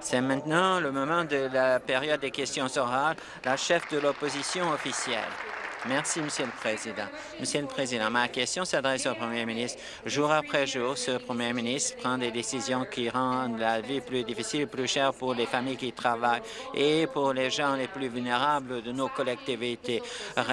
C'est maintenant le moment de la période des questions orales. La chef de l'opposition officielle. Merci, Monsieur le Président. Monsieur le Président, ma question s'adresse au Premier ministre. Jour après jour, ce Premier ministre prend des décisions qui rendent la vie plus difficile, plus chère pour les familles qui travaillent et pour les gens les plus vulnérables de nos collectivités.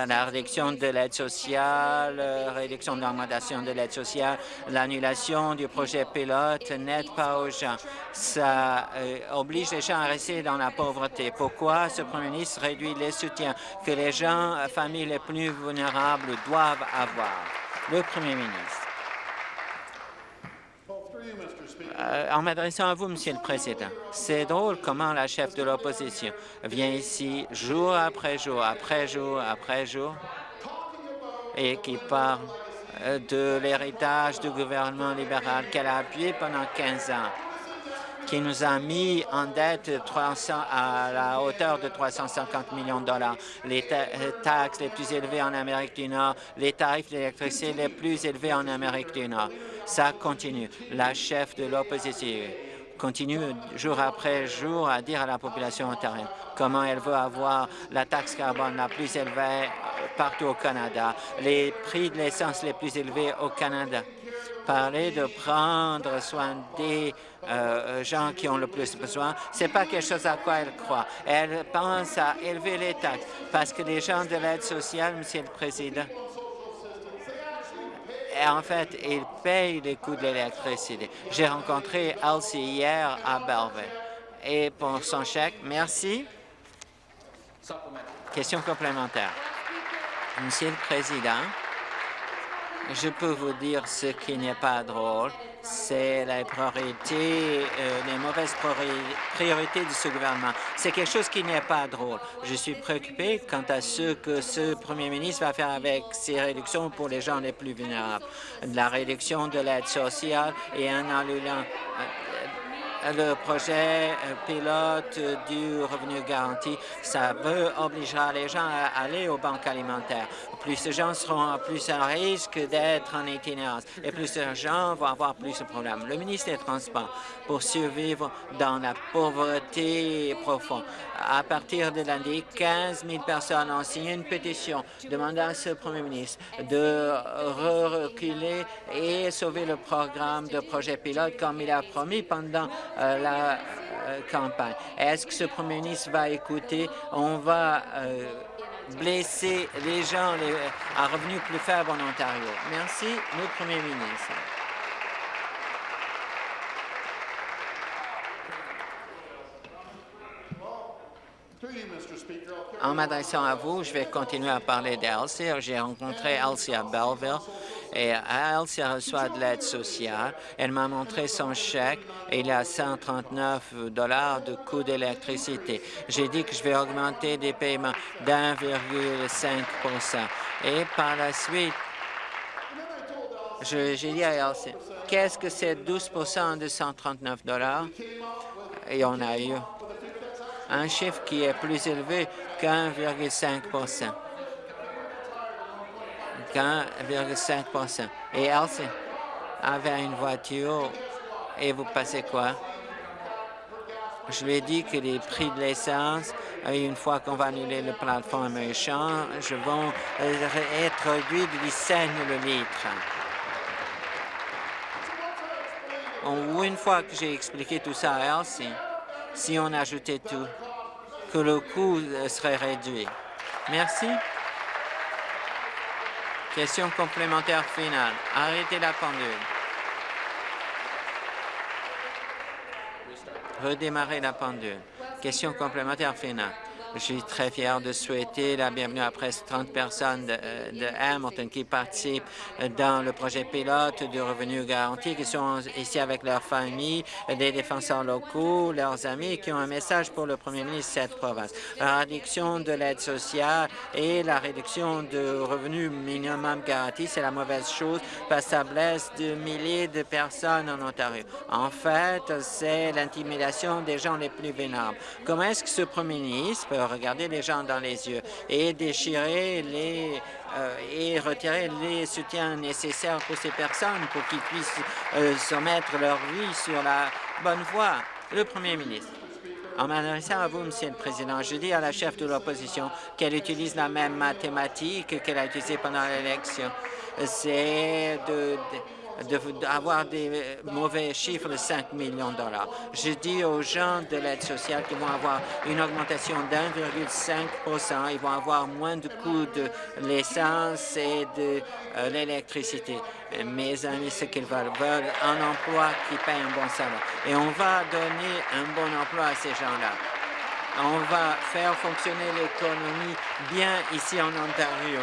La réduction de l'aide sociale, réduction de l'augmentation de l'aide sociale, l'annulation du projet pilote n'aide pas aux gens. Ça euh, oblige les gens à rester dans la pauvreté. Pourquoi ce Premier ministre réduit les soutiens? Que les gens, familles les plus vulnérables doivent avoir. Le Premier ministre. Euh, en m'adressant à vous, Monsieur le Président, c'est drôle comment la chef de l'opposition vient ici jour après jour, après jour, après jour, et qui parle euh, de l'héritage du gouvernement libéral qu'elle a appuyé pendant 15 ans qui nous a mis en dette 300, à la hauteur de 350 millions de dollars, les taxes les plus élevées en Amérique du Nord, les tarifs d'électricité les plus élevés en Amérique du Nord. Ça continue. La chef de l'opposition continue jour après jour à dire à la population ontarienne comment elle veut avoir la taxe carbone la plus élevée partout au Canada, les prix de l'essence les plus élevés au Canada parler de prendre soin des euh, gens qui ont le plus besoin, c'est pas quelque chose à quoi elle croit. Elle pense à élever les taxes parce que les gens de l'aide sociale, Monsieur le Président, en fait, ils payent les coûts de l'électricité. J'ai rencontré Elsie hier à Belleville. Et pour son chèque, merci. Question complémentaire. Monsieur le Président, je peux vous dire ce qui n'est pas drôle, c'est la priorité, euh, les mauvaises priorités de ce gouvernement. C'est quelque chose qui n'est pas drôle. Je suis préoccupé quant à ce que ce premier ministre va faire avec ces réductions pour les gens les plus vulnérables. La réduction de l'aide sociale et en annulant euh, le projet euh, pilote du revenu garanti, ça veut obligera les gens à aller aux banques alimentaires plus de gens seront plus à risque d'être en itinérance et plus de gens vont avoir plus de problèmes. Le ministre des Transports, pour survivre dans la pauvreté profonde, à partir de lundi, 15 000 personnes ont signé une pétition demandant à ce premier ministre de reculer et sauver le programme de projet pilote comme il a promis pendant euh, la euh, campagne. Est-ce que ce premier ministre va écouter? On va euh, blesser les gens à revenus plus faibles en Ontario. Merci, le Premier ministre. En m'adressant à vous, je vais continuer à parler d'Elsie. J'ai rencontré Elsie à Belleville et Elsie reçoit de l'aide sociale. Elle m'a montré son chèque et il a 139 dollars de coût d'électricité. J'ai dit que je vais augmenter des paiements d'1,5 Et par la suite, j'ai dit à Elsie, qu'est-ce que c'est 12 de 139 dollars? Et on a eu un chiffre qui est plus élevé qu'1,5 qu'un,5 Et Elsie avait une voiture et vous passez quoi? Je lui ai dit que les prix de l'essence, une fois qu'on va annuler le plateforme échange, vont être réduits de 10 cents le litre. Une fois que j'ai expliqué tout ça à Elsie, si on ajoutait tout, que le coût serait réduit. Merci. Question complémentaire finale. Arrêtez la pendule. Redémarrer la pendule. Question complémentaire finale. Je suis très fier de souhaiter la bienvenue à presque 30 personnes de, de, Hamilton qui participent dans le projet pilote du revenu garanti, qui sont ici avec leurs familles, des défenseurs locaux, leurs amis, qui ont un message pour le premier ministre de cette province. La réduction de l'aide sociale et la réduction du revenu minimum garanti, c'est la mauvaise chose parce que ça blesse de milliers de personnes en Ontario. En fait, c'est l'intimidation des gens les plus vulnérables. Comment est-ce que ce premier ministre regarder les gens dans les yeux et déchirer les euh, et retirer les soutiens nécessaires pour ces personnes pour qu'ils puissent euh, se mettre leur vie sur la bonne voie. Le Premier ministre. En m'adressant à vous, Monsieur le Président, je dis à la chef de l'opposition qu'elle utilise la même mathématique qu'elle a utilisée pendant l'élection. C'est de d'avoir des mauvais chiffres de 5 millions de dollars. Je dis aux gens de l'aide sociale qu'ils vont avoir une augmentation d'1,5 Ils vont avoir moins de coûts de l'essence et de euh, l'électricité. Mes amis, ce qu'ils veulent, veulent un emploi qui paye un bon salaire. Et on va donner un bon emploi à ces gens-là. On va faire fonctionner l'économie bien ici en Ontario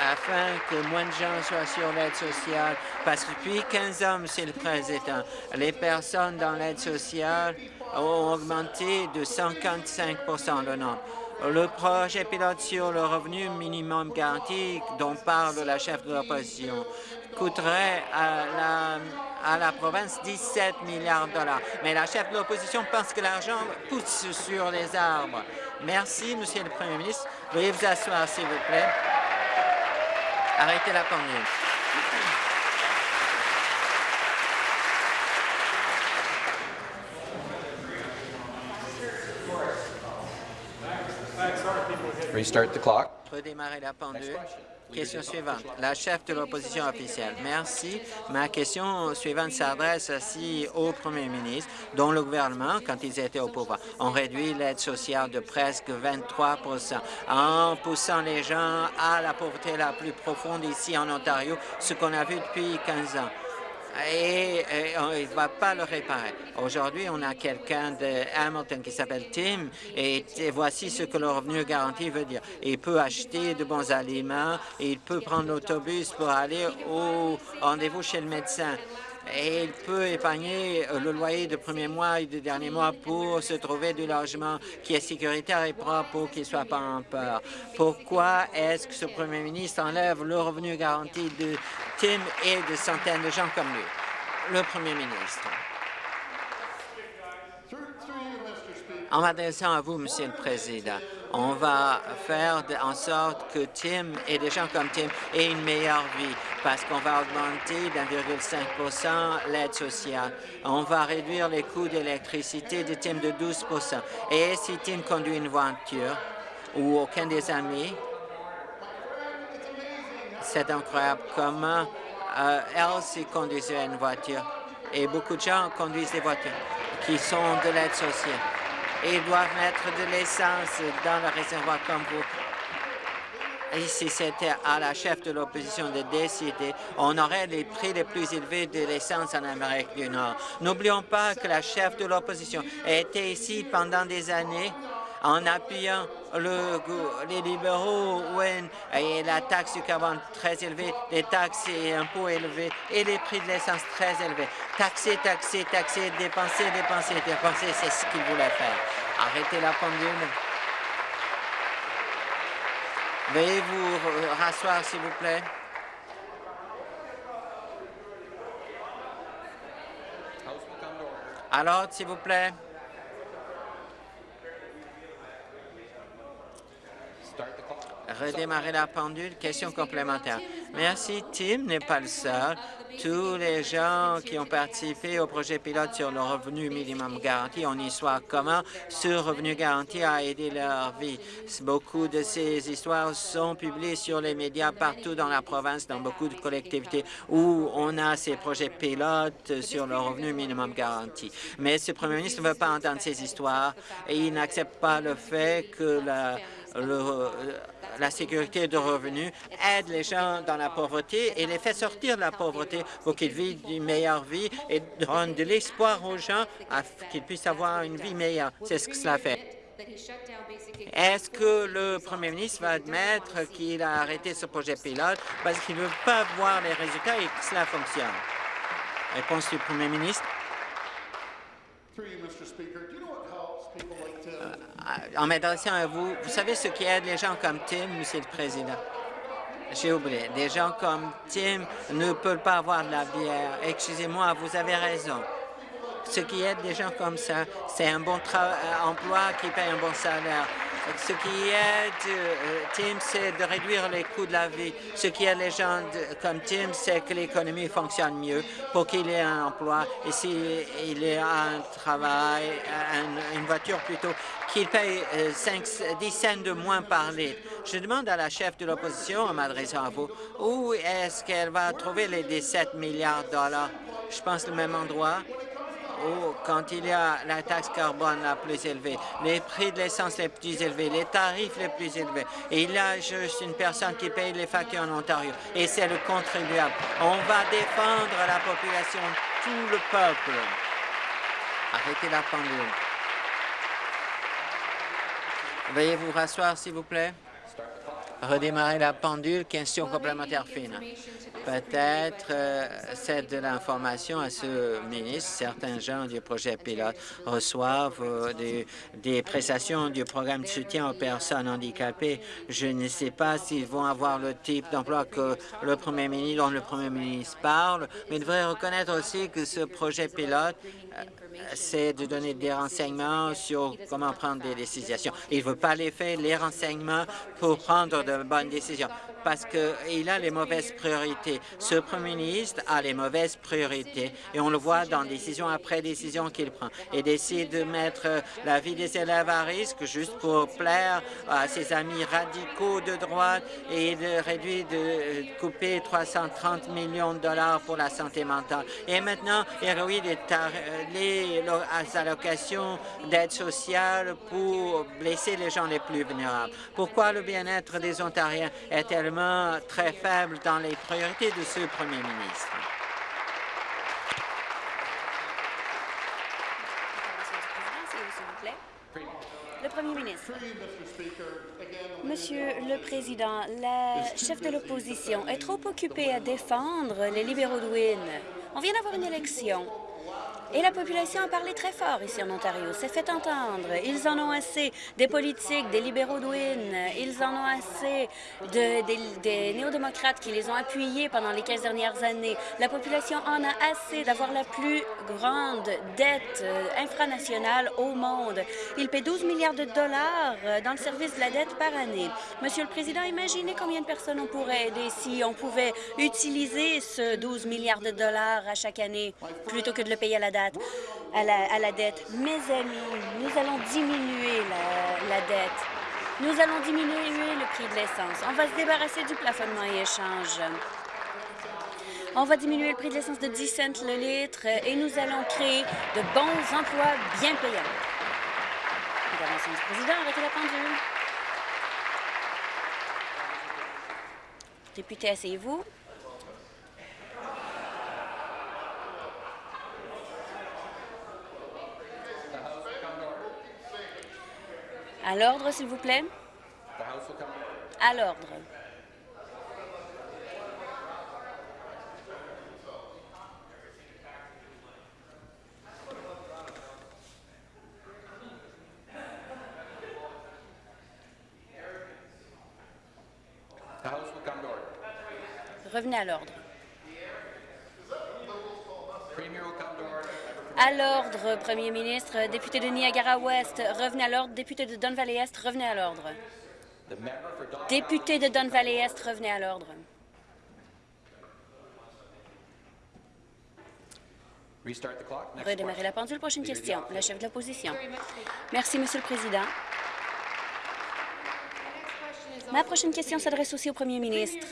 afin que moins de gens soient sur l'aide sociale, parce que depuis 15 ans, Monsieur le Président, les personnes dans l'aide sociale ont augmenté de 155% le nombre. Le projet pilote sur le revenu minimum garanti dont parle la chef de l'opposition coûterait à la, à la province 17 milliards de dollars. Mais la chef de l'opposition pense que l'argent pousse sur les arbres. Merci, Monsieur le Premier ministre. Veuillez vous asseoir, s'il vous plaît. Arrêtez la pendule. Restart the clock. Redémarrer la pendule. Question suivante. La chef de l'opposition officielle. Merci. Ma question suivante s'adresse aussi au premier ministre, dont le gouvernement, quand ils étaient au pouvoir, ont réduit l'aide sociale de presque 23% en poussant les gens à la pauvreté la plus profonde ici en Ontario, ce qu'on a vu depuis 15 ans et, il ne va pas le réparer. Aujourd'hui, on a quelqu'un de Hamilton qui s'appelle Tim et, voici ce que le revenu garanti veut dire. Il peut acheter de bons aliments et il peut prendre l'autobus pour aller au rendez-vous chez le médecin et il peut épargner euh, le loyer de premier mois et de dernier mois pour se trouver du logement qui est sécuritaire et propre pour qu'il ne soit pas en peur. Pourquoi est-ce que ce premier ministre enlève le revenu garanti de Tim et de centaines de gens comme lui? Le premier ministre. En m'adressant à vous, Monsieur le Président, on va faire en sorte que Tim et des gens comme Tim aient une meilleure vie parce qu'on va augmenter d'1,5 l'aide sociale. On va réduire les coûts d'électricité de Tim de 12% Et si Tim conduit une voiture ou aucun des amis, c'est incroyable comment euh, Elsie conduisait une voiture. Et beaucoup de gens conduisent des voitures qui sont de l'aide sociale et doivent mettre de l'essence dans le réservoir comme vous. Et si c'était à la chef de l'opposition de décider, on aurait les prix les plus élevés de l'essence en Amérique du Nord. N'oublions pas que la chef de l'opposition était ici pendant des années en appuyant le, les libéraux et la taxe du carbone très élevée, les taxes et impôts élevés et les prix de l'essence très élevés. Taxer, taxer, taxer, dépenser, dépenser, dépenser, c'est ce qu'ils voulaient faire. Arrêtez la pendule. Veuillez vous rasseoir, s'il vous plaît. Alors, s'il vous plaît. Redémarrer la pendule. Question complémentaire. Merci. Tim n'est pas le seul. Tous les gens qui ont participé au projet pilote sur le revenu minimum garanti, on y soit comment? Ce revenu garanti a aidé leur vie. Beaucoup de ces histoires sont publiées sur les médias partout dans la province, dans beaucoup de collectivités où on a ces projets pilotes sur le revenu minimum garanti. Mais ce premier ministre ne veut pas entendre ces histoires et il n'accepte pas le fait que la le, la sécurité de revenus aide les gens dans la pauvreté et les fait sortir de la pauvreté pour qu'ils vivent une meilleure vie et donne de l'espoir aux gens qu'ils puissent avoir une vie meilleure. C'est ce que cela fait. Est-ce que le premier ministre va admettre qu'il a arrêté ce projet pilote parce qu'il ne veut pas voir les résultats et que cela fonctionne? Réponse du premier ministre. En m'adressant à vous, vous savez ce qui aide les gens comme Tim, Monsieur le Président? J'ai oublié. Des gens comme Tim ne peuvent pas avoir de la bière. Excusez-moi, vous avez raison. Ce qui aide des gens comme ça, c'est un bon euh, emploi qui paye un bon salaire. Ce qui aide euh, Tim, c'est de réduire les coûts de la vie. Ce qui aide les gens comme Tim, c'est que l'économie fonctionne mieux pour qu'il ait un emploi et s'il ait un travail, une voiture plutôt, qu'il paye 5, 10 cents de moins par litre. Je demande à la chef de l'opposition, en m'adressant à vous, où est-ce qu'elle va trouver les 17 milliards de dollars? Je pense le même endroit quand il y a la taxe carbone la plus élevée, les prix de l'essence les plus élevés, les tarifs les plus élevés, et il y a juste une personne qui paye les factures en Ontario, et c'est le contribuable. On va défendre la population, tout le peuple. Arrêtez la pendule. Veuillez vous rasseoir, s'il vous plaît? Redémarrer la pendule. Question complémentaire fine. Peut-être euh, c'est de l'information à ce ministre. Certains gens du projet pilote reçoivent euh, des, prestations du programme de soutien aux personnes handicapées. Je ne sais pas s'ils vont avoir le type d'emploi que le premier ministre, dont le premier ministre parle, mais il devrait reconnaître aussi que ce projet pilote euh, c'est de donner des renseignements sur comment prendre des décisions. Il ne veut pas les faire, les renseignements pour prendre de bonnes décisions parce qu'il a les mauvaises priorités. Ce premier ministre a les mauvaises priorités et on le voit dans décision après décision qu'il prend et décide de mettre la vie des élèves à risque juste pour plaire à ses amis radicaux de droite et de réduire, de couper 330 millions de dollars pour la santé mentale. Et maintenant, il réduit les, les allocations d'aide sociale pour blesser les gens les plus vulnérables. Pourquoi le bien-être des Ontariens est-elle très faible dans les priorités de ce premier ministre? Le Premier ministre. Monsieur le Président, la chef de l'opposition est trop occupée à défendre les libéraux de Wynne. On vient d'avoir une élection. Et la population a parlé très fort ici en Ontario, s'est fait entendre. Ils en ont assez des politiques, des libéraux de Ils en ont assez de, des, néo-démocrates qui les ont appuyés pendant les 15 dernières années. La population en a assez d'avoir la plus grande dette euh, infranationale au monde. Ils paient 12 milliards de dollars euh, dans le service de la dette par année. Monsieur le Président, imaginez combien de personnes on pourrait aider si on pouvait utiliser ce 12 milliards de dollars à chaque année plutôt que de le payer à la date à la, dette. Mes amis, nous allons diminuer la, dette. Nous allons diminuer le prix de l'essence. On va se débarrasser du plafonnement et échange. On va diminuer le prix de l'essence de 10 cents le litre et nous allons créer de bons emplois bien payants. Intervention du président, arrêtez la pendule. Député, asseyez-vous. À l'ordre, s'il vous plaît. À l'ordre. Revenez à l'ordre. À l'ordre, Premier ministre. Député de Niagara-Ouest, revenez à l'ordre. Député de Don Valley-Est, revenez à l'ordre. Député de Don Valley-Est, revenez à l'ordre. Redémarrer la pendule. Prochaine question. La chef de l'opposition. Merci, Monsieur le Président. Ma prochaine question s'adresse aussi au Premier ministre.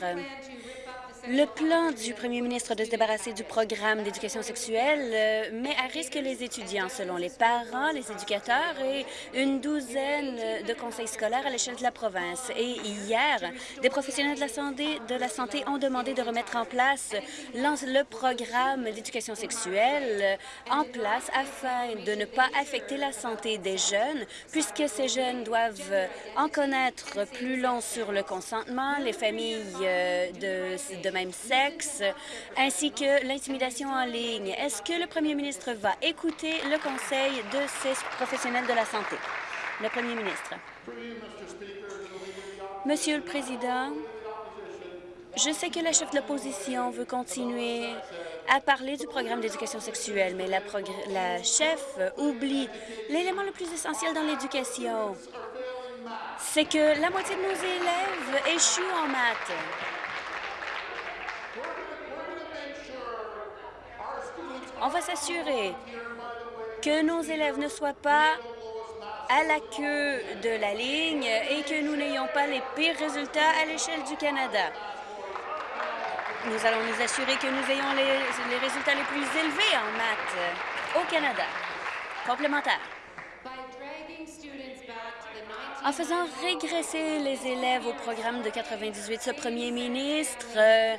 Le plan du premier ministre de se débarrasser du programme d'éducation sexuelle euh, met à risque les étudiants, selon les parents, les éducateurs et une douzaine de conseils scolaires à l'échelle de la province. Et hier, des professionnels de la santé, ont demandé de remettre en place le programme d'éducation sexuelle en place afin de ne pas affecter la santé des jeunes, puisque ces jeunes doivent en connaître plus long sur le consentement, les familles euh, de, de même sexe, ainsi que l'intimidation en ligne. Est-ce que le premier ministre va écouter le conseil de ces professionnels de la santé? Le premier ministre. Monsieur le Président, je sais que la chef de l'opposition veut continuer à parler du programme d'éducation sexuelle, mais la, la chef oublie l'élément le plus essentiel dans l'éducation, c'est que la moitié de nos élèves échouent en maths. On va s'assurer que nos élèves ne soient pas à la queue de la ligne et que nous n'ayons pas les pires résultats à l'échelle du Canada. Nous allons nous assurer que nous ayons les, résultats les plus élevés en maths au Canada. Complémentaire. En faisant régresser les élèves au programme de 98, ce premier ministre euh,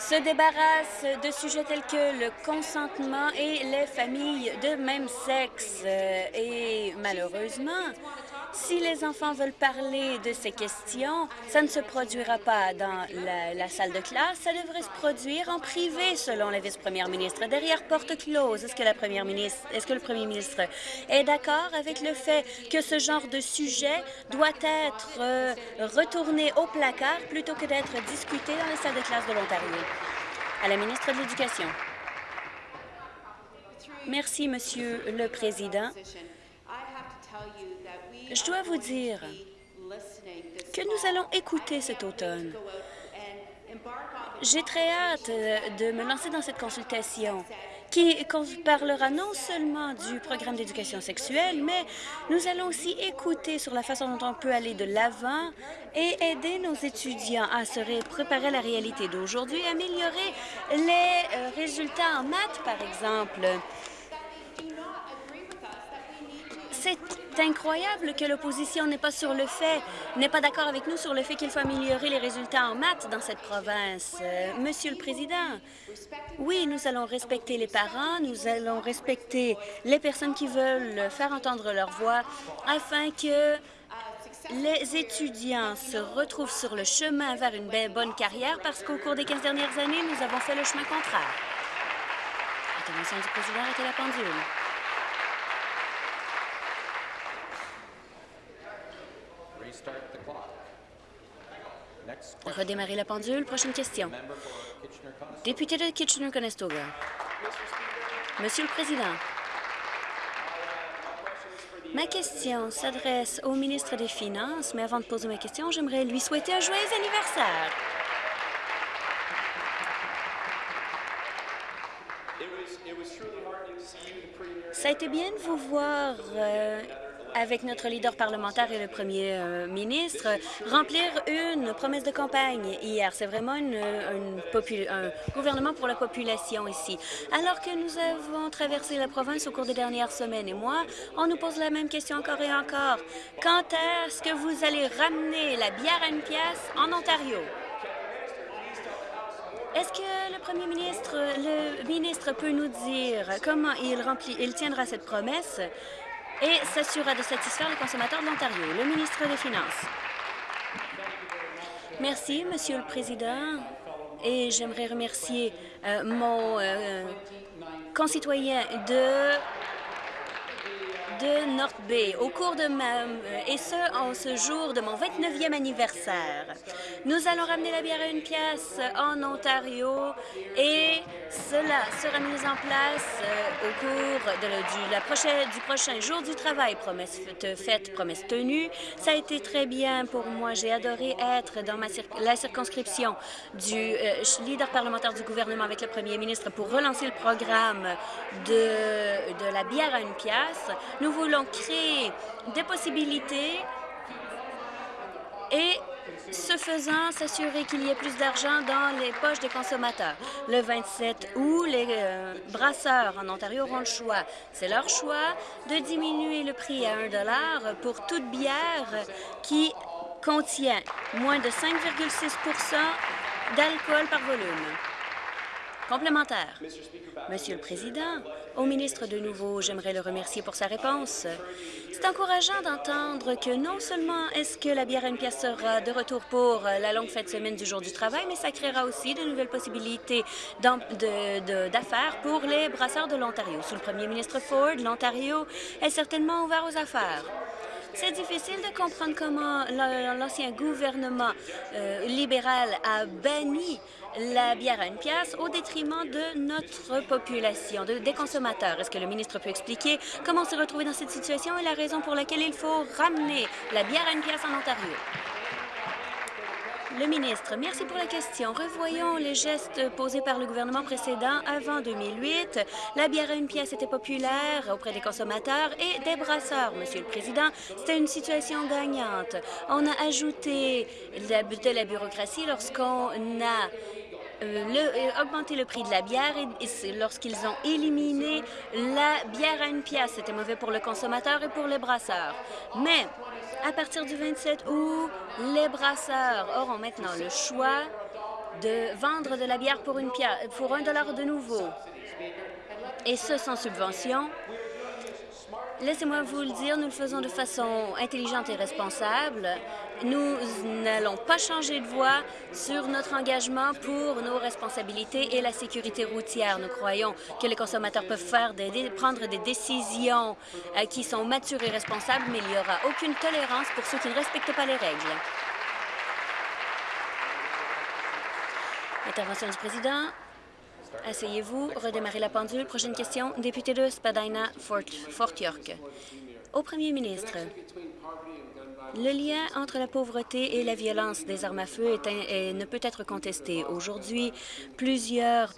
se débarrasse de sujets tels que le consentement et les familles de même sexe. Euh, et malheureusement, si les enfants veulent parler de ces questions, ça ne se produira pas dans la, salle de classe, ça devrait se produire en privé, selon la vice-première ministre, derrière porte close. Est-ce que est-ce que le premier ministre est d'accord avec le fait que ce genre de sujet doit être euh, retourné au placard plutôt que d'être discuté dans les salles de classe de l'Ontario? À la ministre de l'Éducation. Merci, Monsieur le Président. Je dois vous dire que nous allons écouter cet automne. J'ai très hâte de me lancer dans cette consultation qui parlera non seulement du programme d'éducation sexuelle, mais nous allons aussi écouter sur la façon dont on peut aller de l'avant et aider nos étudiants à se préparer à la réalité d'aujourd'hui, améliorer les euh, résultats en maths, par exemple. C'est incroyable que l'opposition n'est pas sur le fait, n'est pas d'accord avec nous sur le fait qu'il faut améliorer les résultats en maths dans cette province. Euh, Monsieur le Président, oui, nous allons respecter les parents, nous allons respecter les personnes qui veulent faire entendre leur voix afin que les étudiants se retrouvent sur le chemin vers une bonne carrière parce qu'au cours des 15 dernières années, nous avons fait le chemin contraire. Intervention du président, arrêtez la pendule. Redémarrer la pendule. Prochaine question. Député de Kitchener-Conestoga. Monsieur le Président, ma question s'adresse au ministre des Finances, mais avant de poser ma question, j'aimerais lui souhaiter un joyeux anniversaire. Ça a été bien de vous voir euh, avec notre leader parlementaire et le premier euh, ministre, remplir une promesse de campagne hier. C'est vraiment un gouvernement pour la population ici. Alors que nous avons traversé la province au cours des dernières semaines et mois, on nous pose la même question encore et encore. Quand est-ce que vous allez ramener la bière à une pièce en Ontario? Est-ce que le premier ministre, le ministre peut nous dire comment il, remplit, il tiendra cette promesse? Et s'assurera de satisfaire les consommateurs de l'Ontario. Le ministre des Finances. Merci, Monsieur le Président. Et j'aimerais remercier euh, mon euh, concitoyen de de North Bay au cours de ma... et ce, en ce jour de mon 29e anniversaire. Nous allons ramener la bière à une pièce en Ontario et cela sera mis en place euh, au cours de du, la prochaine, du prochain jour du travail. Promesse faite, promesse tenue. Ça a été très bien pour moi. J'ai adoré être dans ma la circonscription du euh, leader parlementaire du gouvernement avec le premier ministre pour relancer le programme de, de la bière à une pièce. Voulons créer des possibilités et ce faisant, s'assurer qu'il y ait plus d'argent dans les poches des consommateurs. Le 27 août, les euh, brasseurs en Ontario auront le choix. C'est leur choix de diminuer le prix à 1 pour toute bière qui contient moins de 5,6% d'alcool par volume. Complémentaire. Monsieur le Président, au ministre de nouveau, j'aimerais le remercier pour sa réponse. C'est encourageant d'entendre que non seulement est-ce que la bière à une pièce sera de retour pour la longue fête semaine du jour du travail, mais ça créera aussi de nouvelles possibilités d'affaires pour les brasseurs de l'Ontario. Sous le premier ministre Ford, l'Ontario est certainement ouvert aux affaires. C'est difficile de comprendre comment l'ancien gouvernement euh, libéral a banni la bière à une pièce au détriment de notre population, des consommateurs. Est-ce que le ministre peut expliquer comment on s'est retrouvé dans cette situation et la raison pour laquelle il faut ramener la bière à une pièce en Ontario? Le ministre, merci pour la question. Revoyons les gestes posés par le gouvernement précédent avant 2008. La bière à une pièce était populaire auprès des consommateurs et des brasseurs. Monsieur le Président, c'était une situation gagnante. On a ajouté de la bureaucratie lorsqu'on a le, euh, augmenté le prix de la bière lorsqu'ils ont éliminé la bière à une pièce. C'était mauvais pour le consommateur et pour les brasseurs. Mais à partir du 27 août, les brasseurs auront maintenant le choix de vendre de la bière pour, une pour un dollar de nouveau. Et ce, sans subvention. Laissez-moi vous le dire, nous le faisons de façon intelligente et responsable. Nous n'allons pas changer de voie sur notre engagement pour nos responsabilités et la sécurité routière. Nous croyons que les consommateurs peuvent faire prendre des décisions euh, qui sont matures et responsables, mais il n'y aura aucune tolérance pour ceux qui ne respectent pas les règles. Intervention du président. Asseyez-vous. Redémarrez la pendule. Prochaine question. Député de Spadina, Fort York. Au premier ministre, le lien entre la pauvreté et la violence des armes à feu ne peut être contesté. Aujourd'hui, plusieurs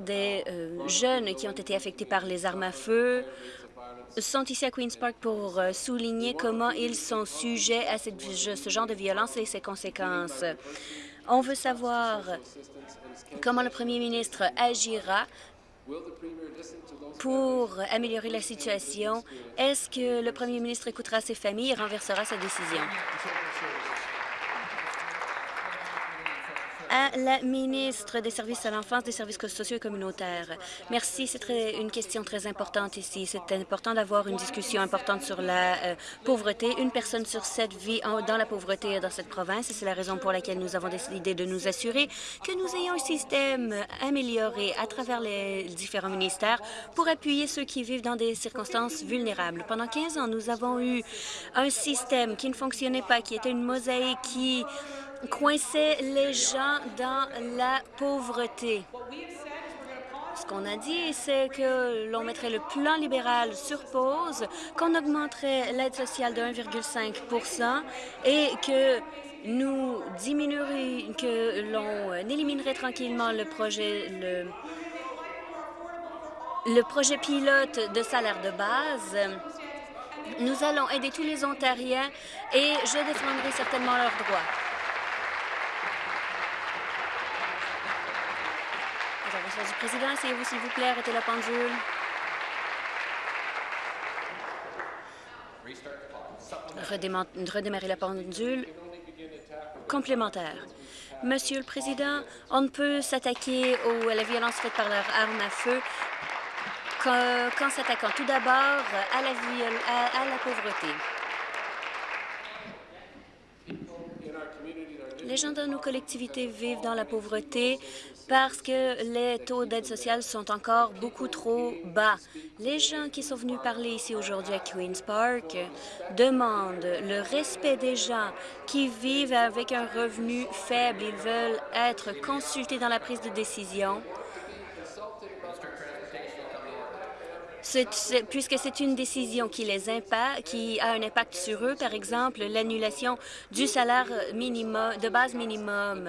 des euh, jeunes qui ont été affectés par les armes à feu sont ici à Queen's Park pour euh, souligner comment ils sont sujets à ce genre de violence et ses conséquences. On veut savoir comment le premier ministre agira pour améliorer la situation. Est-ce que le premier ministre écoutera ses familles et renversera sa décision? À la ministre des Services à l'enfance, des services sociaux et communautaires. Merci, c'est une question très importante ici. C'est important d'avoir une discussion importante sur la euh, pauvreté. Une personne sur sept vit dans la pauvreté dans cette province et c'est la raison pour laquelle nous avons décidé de nous assurer que nous ayons un système amélioré à travers les différents ministères pour appuyer ceux qui vivent dans des circonstances vulnérables. Pendant 15 ans, nous avons eu un système qui ne fonctionnait pas, qui était une mosaïque qui coinçait les gens dans la pauvreté. Ce qu'on a dit, c'est que l'on mettrait le plan libéral sur pause, qu'on augmenterait l'aide sociale de 1,5% et que nous diminuerions, que l'on éliminerait tranquillement le projet pilote de salaire de base. Nous allons aider tous les Ontariens et je défendrai certainement leurs droits. Du président. Essayez-vous, s'il vous plaît, arrêtez la pendule. Redémarrer la pendule complémentaire. Monsieur le Président, on ne peut s'attaquer à la violence faite par leurs armes à feu qu'en s'attaquant tout d'abord à la pauvreté. Gens dans nos collectivités vivent dans la pauvreté parce que les taux d'aide sociale sont encore beaucoup trop bas. Les gens qui sont venus parler ici aujourd'hui à Queen's Park demandent le respect des gens qui vivent avec un revenu faible. Ils veulent être consultés dans la prise de décision puisque c'est une décision qui les impacte, qui a un impact sur eux, par exemple l'annulation du salaire minimum, de base minimum.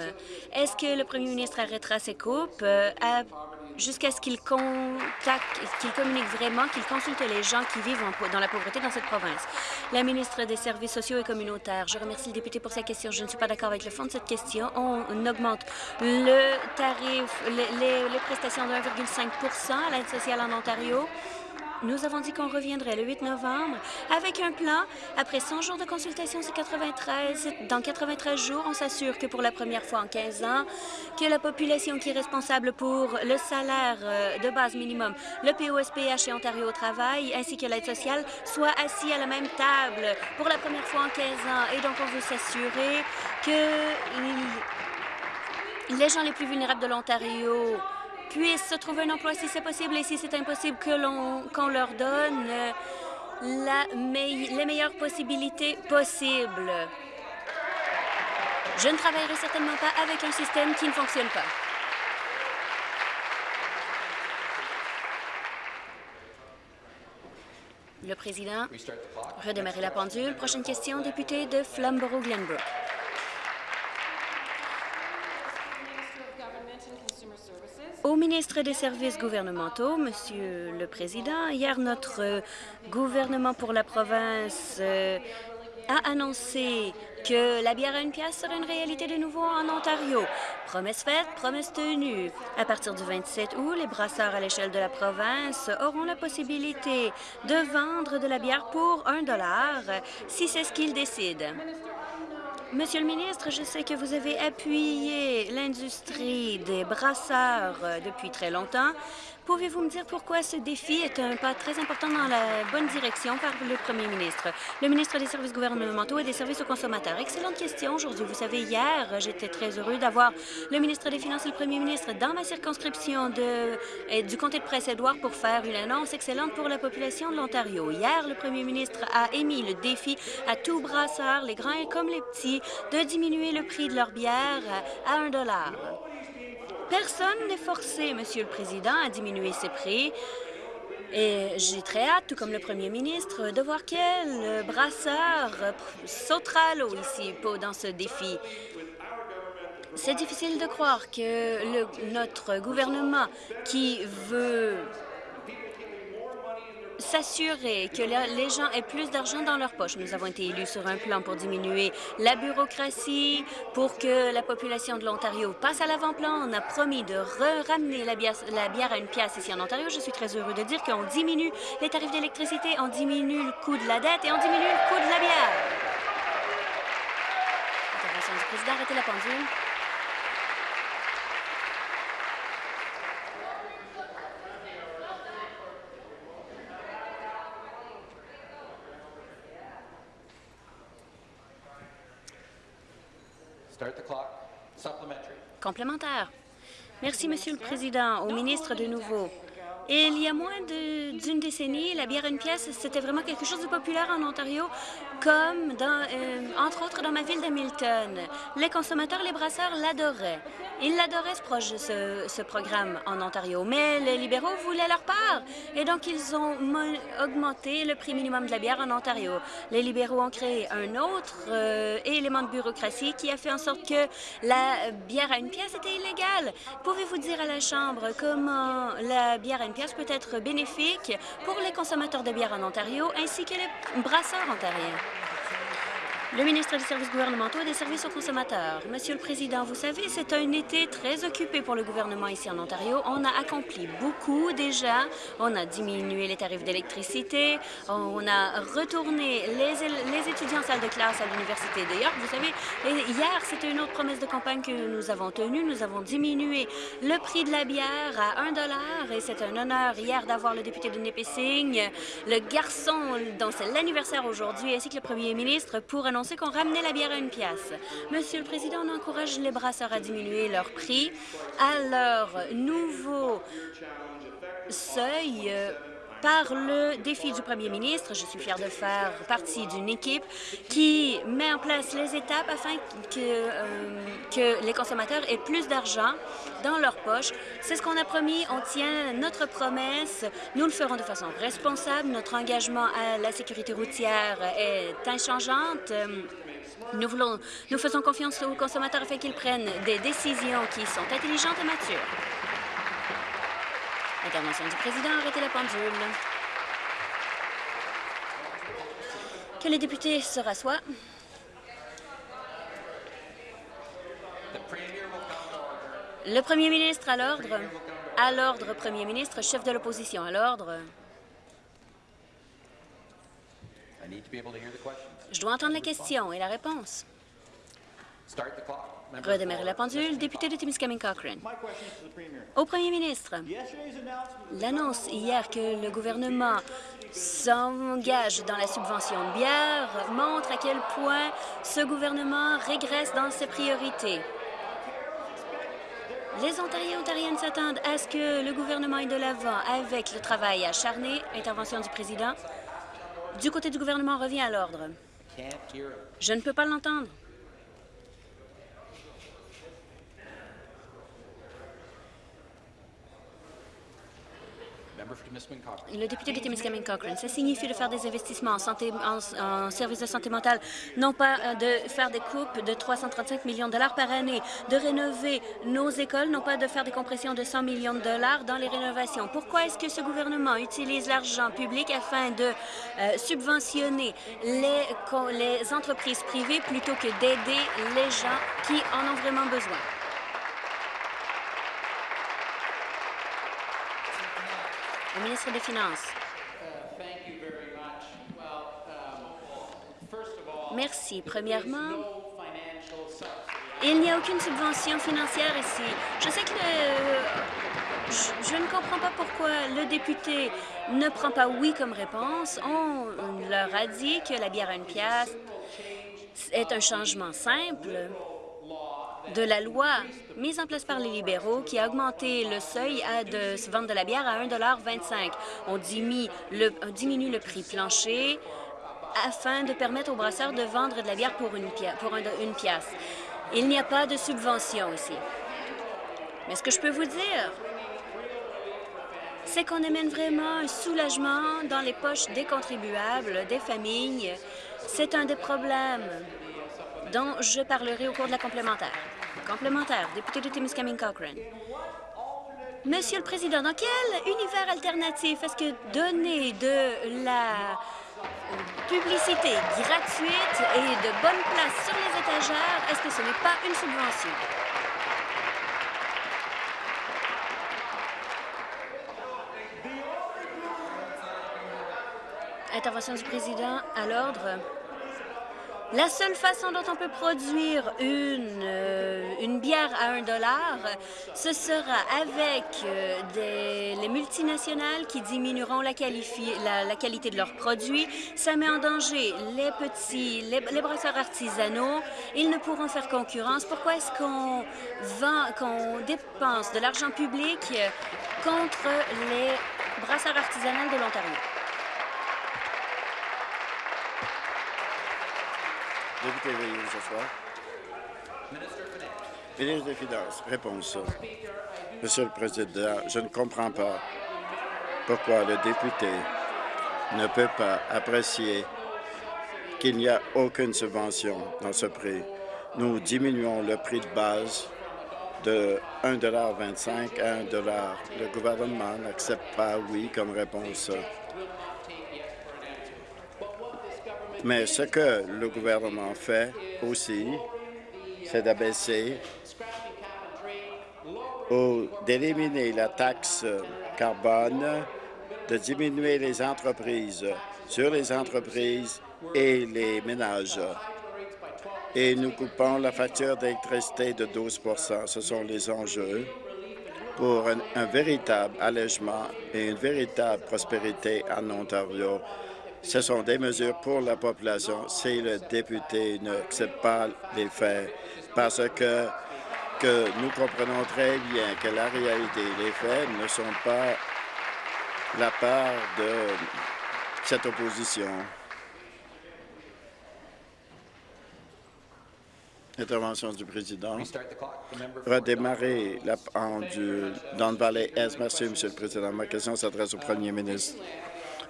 Est-ce que le premier ministre arrêtera ses coupes euh, jusqu'à ce qu'il communique vraiment, qu'il consulte les gens qui vivent dans la pauvreté dans cette province? La ministre des Services sociaux et communautaires, je remercie le député pour sa question. Je ne suis pas d'accord avec le fond de cette question. On augmente le tarif, les, les prestations de 1,5% à l'aide sociale en Ontario. Nous avons dit qu'on reviendrait le 8 novembre avec un plan. Après 100 jours de consultation, c'est 93. Dans 93 jours, on s'assure que pour la première fois en 15 ans, que la population qui est responsable pour le salaire euh, de base minimum, le POSPH et Ontario au travail, ainsi que l'aide sociale, soit assis à la même table pour la première fois en 15 ans. Et donc, on veut s'assurer que les gens les plus vulnérables de l'Ontario puissent se trouver un emploi si c'est possible et si c'est impossible qu'on leur donne euh, les meilleures possibilités possibles. Je ne travaillerai certainement pas avec un système qui ne fonctionne pas. Le président, redémarrer la pendule. Prochaine question, député de Flamborough-Glenbrook. Ministre des Services gouvernementaux, Monsieur le Président, hier, notre gouvernement pour la province euh, a annoncé que la bière à une pièce serait une réalité de nouveau en Ontario. Promesse faite, promesse tenue. À partir du 27 août, les brasseurs à l'échelle de la province auront la possibilité de vendre de la bière pour un dollar si c'est ce qu'ils décident. Monsieur le ministre, je sais que vous avez appuyé l'industrie des brasseurs euh, depuis très longtemps. Pouvez-vous me dire pourquoi ce défi est un pas très important dans la bonne direction par le premier ministre? Le ministre des Services gouvernementaux et des services aux consommateurs. Excellente question aujourd'hui. Vous savez, hier, j'étais très heureux d'avoir le ministre des Finances et le premier ministre dans ma circonscription de, du comté de Presse-Édouard pour faire une annonce excellente pour la population de l'Ontario. Hier, le premier ministre a émis le défi à tous brasseurs, les grands comme les petits, de diminuer le prix de leur bière à un dollar. Personne n'est forcé, Monsieur le Président, à diminuer ses prix. Et j'ai très hâte, tout comme le premier ministre, de voir quel brasseur sautera l'eau ici dans ce défi. C'est difficile de croire que notre gouvernement qui veut s'assurer que les gens aient plus d'argent dans leur poche. Nous avons été élus sur un plan pour diminuer la bureaucratie, pour que la population de l'Ontario passe à l'avant-plan. On a promis de ramener la bière, la bière à une pièce ici en Ontario. Je suis très heureux de dire qu'on diminue les tarifs d'électricité, on diminue le coût de la dette et on diminue le coût de la bière. Intervention du président, arrêtez la pendule. Complémentaire. Merci, Monsieur le Président. Au ministre de nouveau. Il y a moins d'une décennie, la bière à une pièce, c'était vraiment quelque chose de populaire en Ontario, comme dans, euh, entre autres dans ma ville d'Hamilton. Les consommateurs, les brasseurs l'adoraient. Ils l'adoraient, ce, ce, programme en Ontario, mais les libéraux voulaient leur part. Et donc, ils ont augmenté le prix minimum de la bière en Ontario. Les libéraux ont créé un autre euh, élément de bureaucratie qui a fait en sorte que la bière à une pièce était illégale. Pouvez-vous dire à la Chambre comment la bière à une pièce peut être bénéfique pour les consommateurs de bière en Ontario ainsi que les brasseurs ontariens? Le ministre des Services gouvernementaux et des services aux consommateurs. Monsieur le Président, vous savez, c'est un été très occupé pour le gouvernement ici en Ontario. On a accompli beaucoup déjà. On a diminué les tarifs d'électricité. On a retourné les, les, étudiants en salle de classe à l'Université de York. Vous savez, hier, c'était une autre promesse de campagne que nous avons tenue. Nous avons diminué le prix de la bière à 1 dollar et c'est un honneur hier d'avoir le député de Nipissing, le garçon dont c'est l'anniversaire aujourd'hui, ainsi que le premier ministre pour annoncer sait qu'on ramenait la bière à une pièce. Monsieur le Président, on encourage les brasseurs à diminuer leur prix à leur nouveau seuil euh, par le défi du premier ministre. Je suis fière de faire partie d'une équipe qui met en place les étapes afin que, euh, que les consommateurs aient plus d'argent dans leur poche. C'est ce qu'on a promis. On tient notre promesse. Nous le ferons de façon responsable. Notre engagement à la sécurité routière est inchangeante. Nous faisons confiance aux consommateurs afin qu'ils prennent des décisions qui sont intelligentes et matures. Intervention du président, arrêtez la pendule. Que les députés se rassoient. Le premier ministre à l'ordre. À l'ordre, premier ministre, chef de l'opposition. À l'ordre. Je dois entendre la question et la réponse. Redémarrer la pendule, député de Timiskaming Cochrane. Au premier ministre, l'annonce hier que le gouvernement s'engage dans la subvention de bière montre à quel point ce gouvernement régresse dans ses priorités. Les Ontariens et Ontariennes s'attendent à ce que le gouvernement ait de l'avant avec le travail acharné. Intervention du président. du côté du gouvernement revient à l'ordre. Je ne peux pas l'entendre. Le député de Timiskaming Cochrane, ça signifie de faire des investissements en, santé, en, services de santé mentale, non pas euh, de faire des coupes de 335 millions de dollars par année, de rénover nos écoles, non pas de faire des compressions de 100 millions de dollars dans les rénovations. Pourquoi est-ce que ce gouvernement utilise l'argent public afin de euh, subventionner les, les entreprises privées plutôt que d'aider les gens qui en ont vraiment besoin? Le ministre des Finances. Merci. Premièrement, il n'y a aucune subvention financière ici. Je sais que le... je, ne comprends pas pourquoi le député ne prend pas oui comme réponse. On leur a dit que la bière à une pièce est un changement simple de la loi mise en place par les libéraux qui a augmenté le seuil à de vente de la bière à 1,25 On diminue le, prix plancher afin de permettre aux brasseurs de vendre de la bière pour une, pour une pièce. Il n'y a pas de subvention ici. Mais ce que je peux vous dire, c'est qu'on amène vraiment un soulagement dans les poches des contribuables, des familles. C'est un des problèmes dont je parlerai au cours de la complémentaire. Complémentaire, député de Timiskaming Cochrane. Monsieur le Président, dans quel univers alternatif est-ce que donner de la publicité gratuite et de bonne place sur les étagères, est-ce que ce n'est pas une subvention? Intervention du président à l'ordre. La seule façon dont on peut produire une, euh, une bière à un dollar, ce sera avec euh, des, les multinationales qui diminueront la, qualité de leurs produits. Ça met en danger les petits, les, brasseurs artisanaux. Ils ne pourront faire concurrence. Pourquoi est-ce qu'on vend, qu'on dépense de l'argent public contre les brasseurs artisanaux de l'Ontario? Député, veuillez vous asseoir. Ministre des Finances, réponse. Monsieur le Président, je ne comprends pas pourquoi le député ne peut pas apprécier qu'il n'y a aucune subvention dans ce prix. Nous diminuons le prix de base de 1,25 à 1 Le gouvernement n'accepte pas oui comme réponse. Mais ce que le gouvernement fait aussi, c'est d'abaisser ou d'éliminer la taxe carbone, de diminuer les entreprises sur les entreprises et les ménages. Et nous coupons la facture d'électricité de 12% Ce sont les enjeux pour un véritable allègement et une véritable prospérité en Ontario. Ce sont des mesures pour la population si le député n'accepte pas les faits, parce que, que nous comprenons très bien que la réalité, les faits ne sont pas la part de cette opposition. Intervention du président. Redémarrer la pendule dans le Valais Est. Merci, Monsieur le Président. Ma question s'adresse au premier ministre.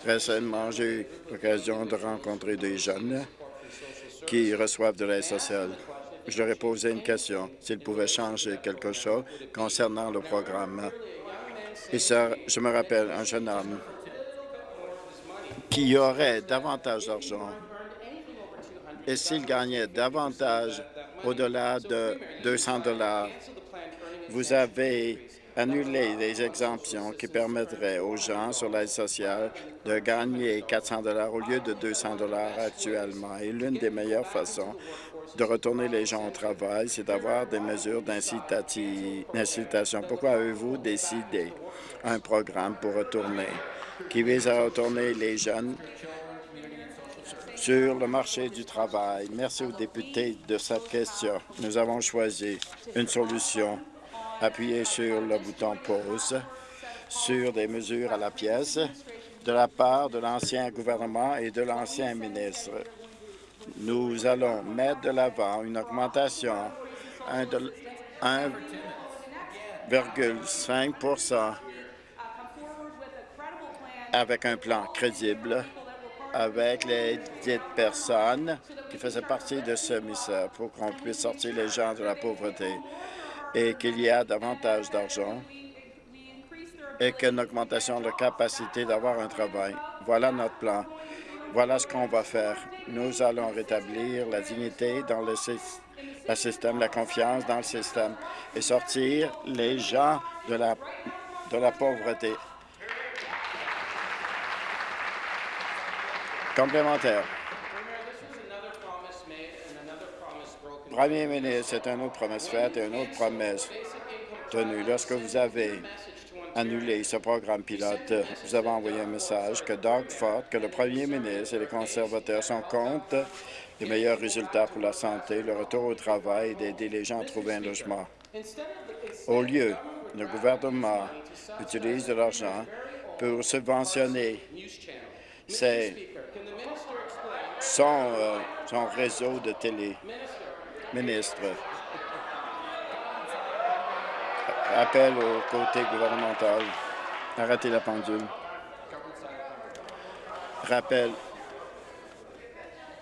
Récemment, j'ai eu l'occasion de rencontrer des jeunes qui reçoivent de l'aide sociale. Je leur ai posé une question, s'ils pouvaient changer quelque chose concernant le programme. Et ça, je me rappelle un jeune homme qui aurait davantage d'argent et s'il gagnait davantage au-delà de 200 dollars, vous avez annuler les exemptions qui permettraient aux gens sur l'aide sociale de gagner 400 au lieu de 200 actuellement. Et l'une des meilleures façons de retourner les gens au travail, c'est d'avoir des mesures d'incitation. Pourquoi avez-vous décidé un programme pour retourner, qui vise à retourner les jeunes sur le marché du travail? Merci aux députés de cette question. Nous avons choisi une solution Appuyez sur le bouton pause sur des mesures à la pièce de la part de l'ancien gouvernement et de l'ancien ministre. Nous allons mettre de l'avant une augmentation de 1,5% avec un plan crédible avec les dites personnes qui faisaient partie de ce ministère pour qu'on puisse sortir les gens de la pauvreté et qu'il y ait davantage d'argent et qu'une augmentation de capacité d'avoir un travail. Voilà notre plan. Voilà ce qu'on va faire. Nous allons rétablir la dignité dans le, système, la confiance dans le système et sortir les gens de la, de la pauvreté. Complémentaire. Premier ministre, c'est une autre promesse faite et une autre promesse tenue. Lorsque vous avez annulé ce programme pilote, vous avez envoyé un message que Doug Ford, que le premier ministre et les conservateurs sont contre les meilleurs résultats pour la santé, le retour au travail et d'aider les gens à trouver un logement. Au lieu, le gouvernement utilise de l'argent pour subventionner son, euh, son réseau de télé. Ministre, appel au côté gouvernemental. Arrêtez la pendule. Rappel.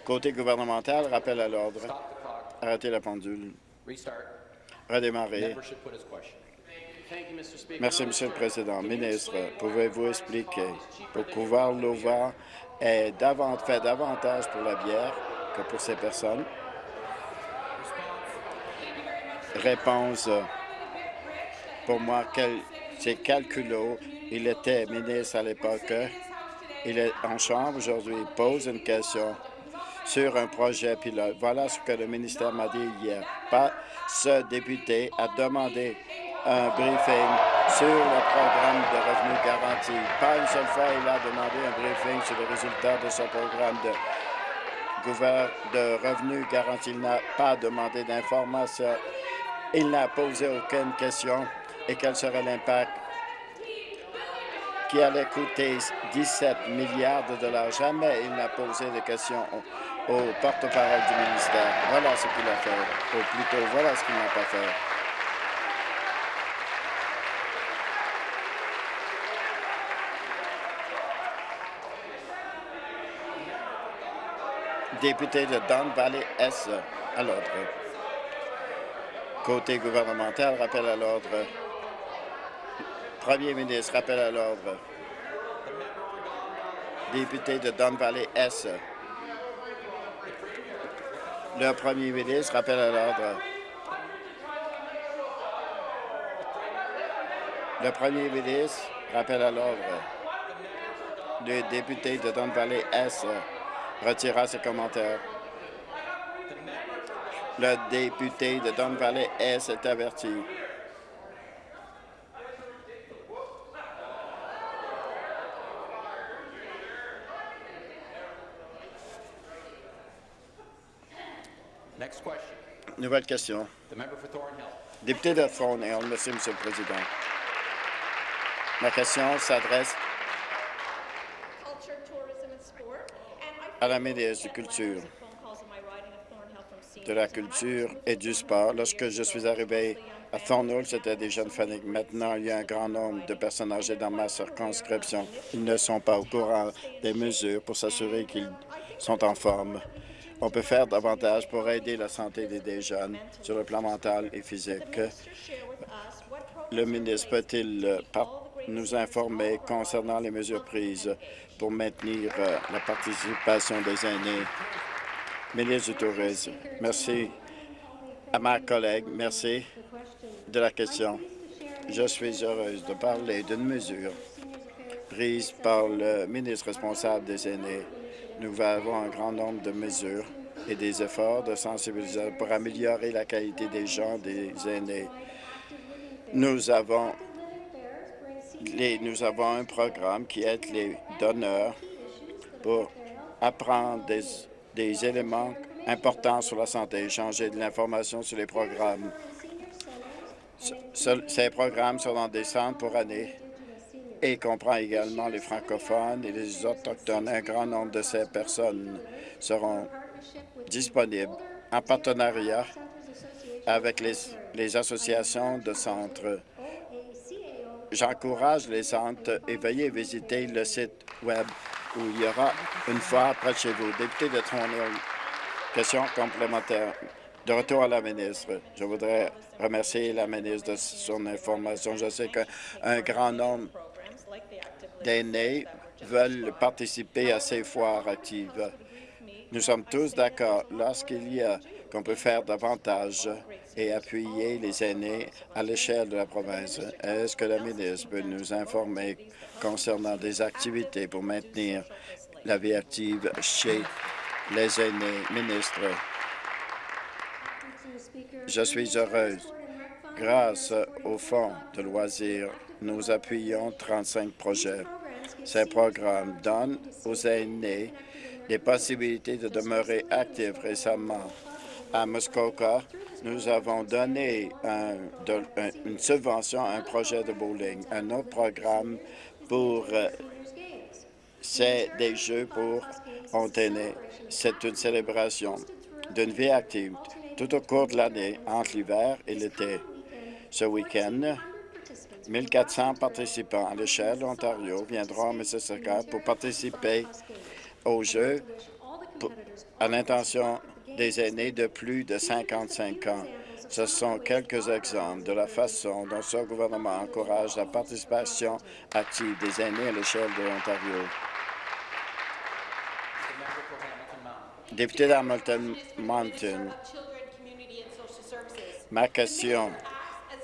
Côté gouvernemental, rappel à l'ordre. Arrêtez la pendule. Redémarrer. Merci, Monsieur le Président. Ministre, pouvez-vous expliquer pourquoi l'OVA fait davantage pour la bière que pour ces personnes? Réponse pour moi, c'est calculo. Il était ministre à l'époque. Il est en chambre aujourd'hui. Il pose une question sur un projet pilote. Voilà ce que le ministère m'a dit hier. Pas ce député a demandé un briefing sur le programme de revenus garantis. Pas une seule fois, il a demandé un briefing sur les résultats de ce programme de, de revenus garantis. Il n'a pas demandé d'informations. Il n'a posé aucune question et quel serait l'impact qui allait coûter 17 milliards de dollars? Jamais il n'a posé de questions au, porte-parole du ministère. Voilà ce qu'il a fait, ou plutôt voilà ce qu'il n'a pas fait. Député de Don Valley S à l'ordre. Côté gouvernemental, rappel à l'ordre. Premier ministre, rappel à l'ordre. Député de Don Valley S. Le premier ministre, rappel à l'ordre. Le premier ministre, rappel à l'ordre. Le député de Don Valley S retira ses commentaires. Le député de Don Valley S est averti. Nouvelle question. Député de Thornhill, merci, Monsieur le Président. Ma question s'adresse à la ministre de Culture, de la Culture et du Sport. Lorsque je suis arrivé à Thornhill, c'était des jeunes fanatiques. Maintenant, il y a un grand nombre de personnes âgées dans ma circonscription. Ils ne sont pas au courant des mesures pour s'assurer qu'ils sont en forme. On peut faire davantage pour aider la santé des jeunes sur le plan mental et physique. Le ministre peut-il euh, nous informer concernant les mesures prises pour maintenir euh, la participation des aînés? Ministre du Tourisme, merci à ma collègue. Merci de la question. Je suis heureuse de parler d'une mesure prise par le ministre responsable des aînés nous avons un grand nombre de mesures et des efforts de sensibilisation pour améliorer la qualité des gens, des aînés. Nous avons, nous avons un programme qui aide les donneurs pour apprendre des, des éléments importants sur la santé, échanger de l'information sur les programmes. ces programmes sont dans des centres pour années et comprend également les francophones et les autochtones. Un grand nombre de ces personnes seront disponibles en partenariat avec les, les associations de centres. J'encourage les centres et veuillez visiter le site Web où il y aura une fois près de chez vous. Député de Thornhill, question complémentaire. De retour à la ministre, je voudrais remercier la ministre de son information. Je sais qu'un grand nombre d'aînés veulent participer à ces foires actives. Nous sommes tous d'accord lorsqu'il y a qu'on peut faire davantage et appuyer les aînés à l'échelle de la province. Est-ce que la ministre peut nous informer concernant des activités pour maintenir la vie active chez les aînés? Ministre, je suis heureuse. Grâce au Fonds de loisirs, nous appuyons 35 projets. Ces programmes donnent aux aînés des possibilités de demeurer actifs récemment. À Muskoka, nous avons donné une subvention à un projet de bowling. Un autre programme pour euh, c'est des jeux pour entraîner. C'est une célébration d'une vie active tout au cours de l'année, entre l'hiver et l'été. Ce week-end, 1400 participants à l'échelle Ontario viendront à Mississauga pour participer aux Jeux à l'intention des aînés de plus de 55 ans. Ce sont quelques exemples de la façon dont ce gouvernement encourage la participation active des aînés à l'échelle de l'Ontario. Député d'Hamilton Mountain, ma question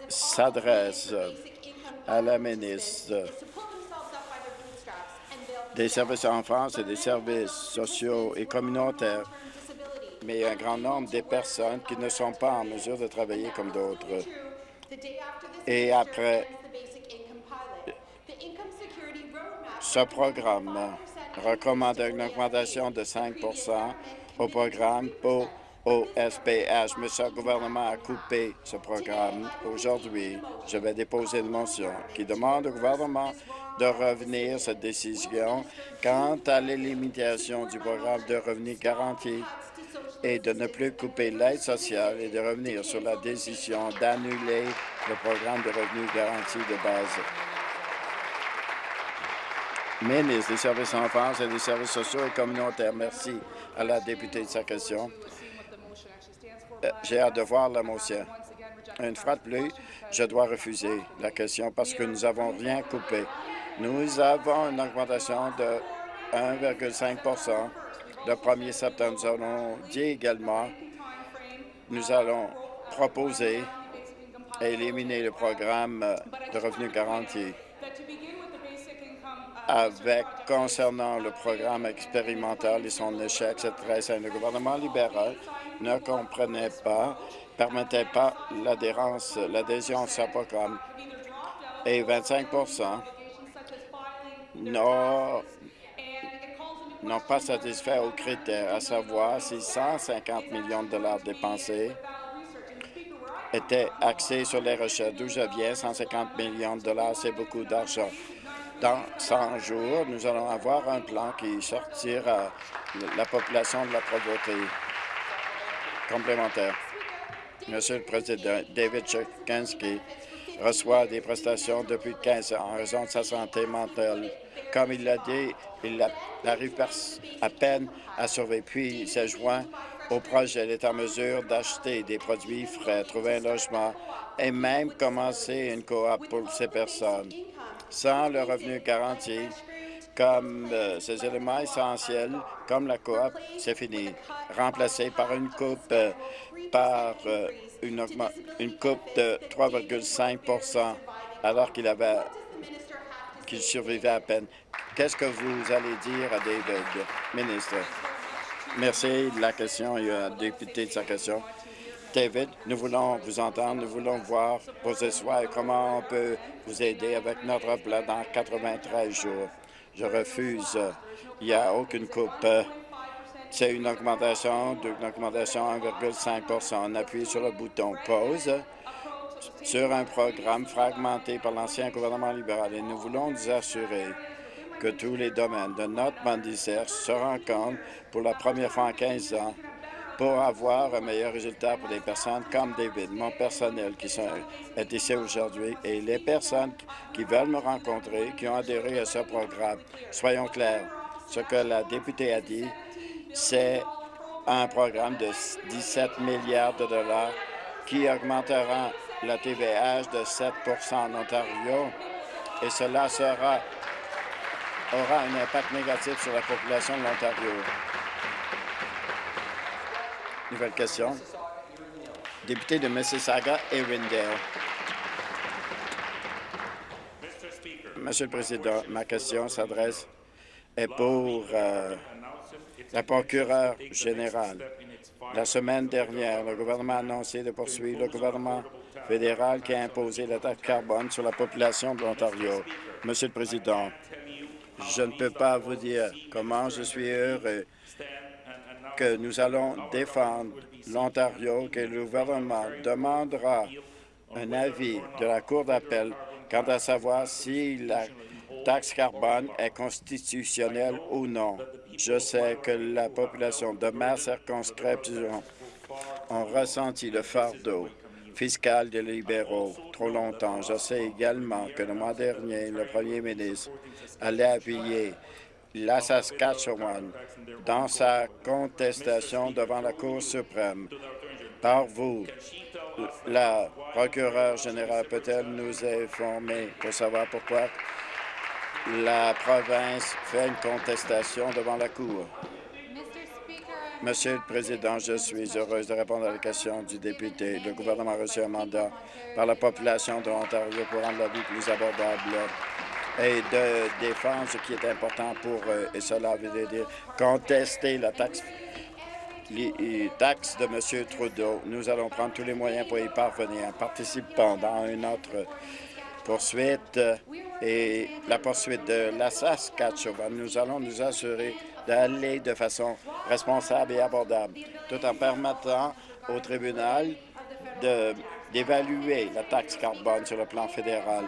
s'adresse à la ministre des services en France et des services sociaux et communautaires, mais un grand nombre de personnes qui ne sont pas en mesure de travailler comme d'autres. Et après ce programme recommande une augmentation de 5% au programme pour au SPH. Mais ce gouvernement a coupé ce programme. Aujourd'hui, je vais déposer une motion qui demande au gouvernement de revenir cette décision quant à l'élimination du programme de revenus garantis et de ne plus couper l'aide sociale et de revenir sur la décision d'annuler le programme de revenus garantis de base. Ministre des Services en et des Services sociaux et communautaires, merci à la députée de sa question. Euh, j'ai hâte de voir la motion. Une fois de plus, je dois refuser la question parce que nous n'avons rien coupé. Nous avons une augmentation de 1,5 le 1er septembre. Nous allons dit également, nous allons proposer et éliminer le programme de revenus garantis avec concernant le programme expérimental et son échec, c'est très simple. Le gouvernement libéral ne comprenait pas, permettait pas l'adhérence, l'adhésion à ce programme. Et 25 n'ont pas satisfait aux critères, à savoir si 150 millions de dollars dépensés étaient axés sur les recherches. D'où je viens, 150 millions de dollars, c'est beaucoup d'argent. Dans 100 jours, nous allons avoir un plan qui sortira la population de la pauvreté complémentaire. Monsieur le Président, David Churkinski reçoit des prestations depuis 15 ans en raison de sa santé mentale. Comme il l'a dit, il arrive à peine à survivre, puis il s'est joint au projet. Il est en mesure d'acheter des produits frais, trouver un logement et même commencer une coop pour ces personnes. Sans le revenu garanti, comme euh, ces éléments essentiels, comme la coop, c'est fini. Remplacé par une coupe euh, par euh, une, une coupe de 3,5 alors qu'il avait qu'il survivait à peine. Qu'est-ce que vous allez dire à David, ministre? Merci de la question et à député de sa question. David, nous voulons vous entendre, nous voulons voir vos espoirs et comment on peut vous aider avec notre plan dans 93 jours. Je refuse. Il n'y a aucune coupe. C'est une augmentation d'une augmentation 1,5% On appuie sur le bouton pause sur un programme fragmenté par l'ancien gouvernement libéral et nous voulons nous assurer que tous les domaines de notre mandicère se rencontrent pour la première fois en 15 ans pour avoir un meilleur résultat pour les personnes comme David, mon personnel qui sont, est ici aujourd'hui, et les personnes qui veulent me rencontrer, qui ont adhéré à ce programme. Soyons clairs, ce que la députée a dit, c'est un programme de 17 milliards de dollars qui augmentera la TVH de 7% en Ontario, et cela aura un impact négatif sur la population de l'Ontario. Nouvelle question. Député de Mississauga et Rindale. Monsieur le Président, ma question s'adresse est pour euh, la procureure générale. La semaine dernière, le gouvernement a annoncé de poursuivre le gouvernement fédéral qui a imposé la taxe carbone sur la population de l'Ontario. Monsieur le Président, je ne peux pas vous dire comment je suis heureux que nous allons défendre l'Ontario, que le gouvernement demandera un avis de la Cour d'appel quant à savoir si la taxe carbone est constitutionnelle ou non. Je sais que la population de ma circonscription a ressenti le fardeau fiscal des libéraux trop longtemps. Je sais également que le mois dernier, le premier ministre allait appuyer la Saskatchewan dans sa contestation devant la Cour suprême. Par vous, la procureure générale peut-elle nous informer pour savoir pourquoi la province fait une contestation devant la Cour? Monsieur le Président, je suis heureuse de répondre à la question du député. Le gouvernement a reçu un mandat par la population de l'Ontario pour rendre la vie plus abordable et de défendre ce qui est important pour eux. Et cela veut dire contester la taxe, les de M. Trudeau. Nous allons prendre tous les moyens pour y parvenir en participant dans une autre poursuite et la poursuite de la Saskatchewan. Nous allons nous assurer d'aller de façon responsable et abordable, tout en permettant au tribunal d'évaluer la taxe carbone sur le plan fédéral.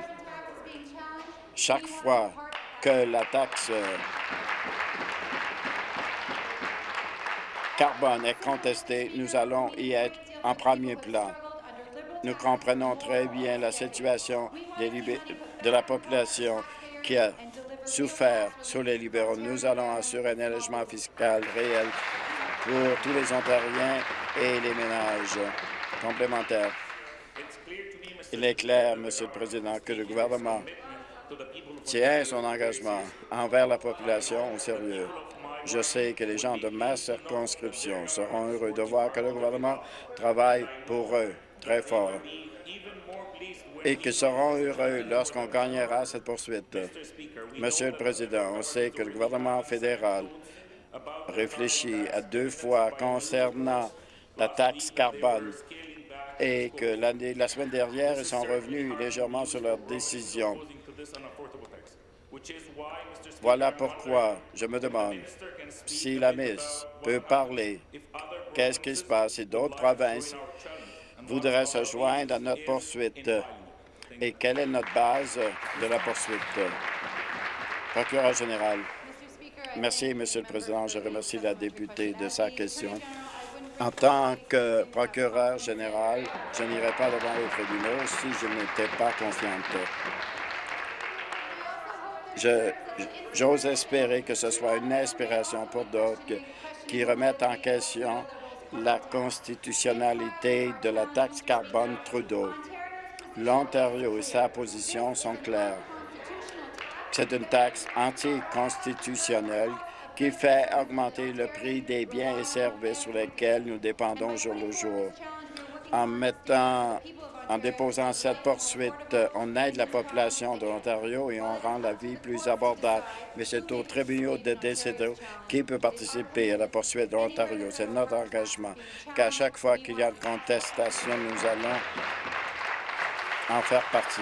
Chaque fois que la taxe carbone est contestée, nous allons y être en premier plan. Nous comprenons très bien la situation de la population qui a souffert sous les libéraux. Nous allons assurer un allègement fiscal réel pour tous les Ontariens et les ménages complémentaires. Il est clair, Monsieur le Président, que le gouvernement tient son engagement envers la population au sérieux. Je sais que les gens de ma circonscription seront heureux de voir que le gouvernement travaille pour eux très fort et qu'ils seront heureux lorsqu'on gagnera cette poursuite. Monsieur le Président, on sait que le gouvernement fédéral réfléchit à deux fois concernant la taxe carbone et que la semaine dernière, ils sont revenus légèrement sur leur décision. Voilà pourquoi je me demande si la Miss peut parler. Qu'est-ce qui se passe si d'autres provinces voudraient se joindre à notre poursuite? Et quelle est notre base de la poursuite? Procureur général. Merci, Monsieur le Président. Je remercie la députée de sa question. En tant que procureur général, je n'irai pas devant les tribunaux si je n'étais pas confiante. J'ose espérer que ce soit une inspiration pour d'autres qui remettent en question la constitutionnalité de la taxe carbone Trudeau. L'Ontario et sa position sont claires. C'est une taxe anticonstitutionnelle qui fait augmenter le prix des biens et services sur lesquels nous dépendons jour le jour. En mettant en déposant cette poursuite, on aide la population de l'Ontario et on rend la vie plus abordable. Mais c'est au tribunal de décider qui peut participer à la poursuite de l'Ontario. C'est notre engagement qu'à chaque fois qu'il y a une contestation, nous allons en faire partie.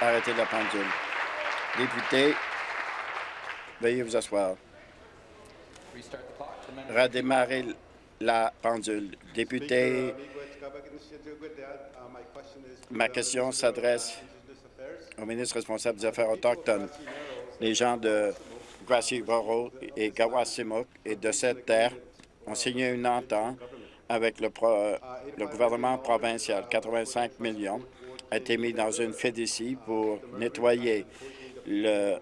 Arrêtez la pendule. Député, veuillez vous asseoir. Redémarrer la pendule. Député Ma question s'adresse au ministre responsable des Affaires autochtones. Les gens de Grassy Borough et Gawasimuk et de cette terre ont signé une entente avec le, le gouvernement provincial. 85 millions a été mis dans une fédicie pour nettoyer le,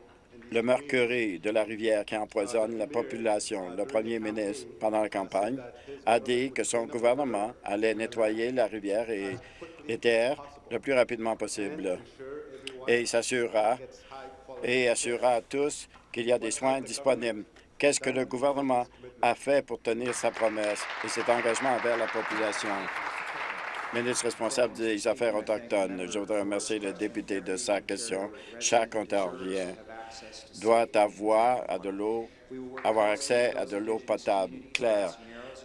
le mercury de la rivière qui empoisonne la population. Le premier ministre, pendant la campagne, a dit que son gouvernement allait nettoyer la rivière et les terres le plus rapidement possible. Et il s'assurera et assurera à tous qu'il y a des soins disponibles. Qu'est-ce que le gouvernement a fait pour tenir sa promesse et cet engagement envers la population? Ministre responsable des Affaires autochtones, je voudrais remercier le député de sa question. Chaque Ontarien doit avoir, de l'eau, avoir accès à de l'eau potable claire.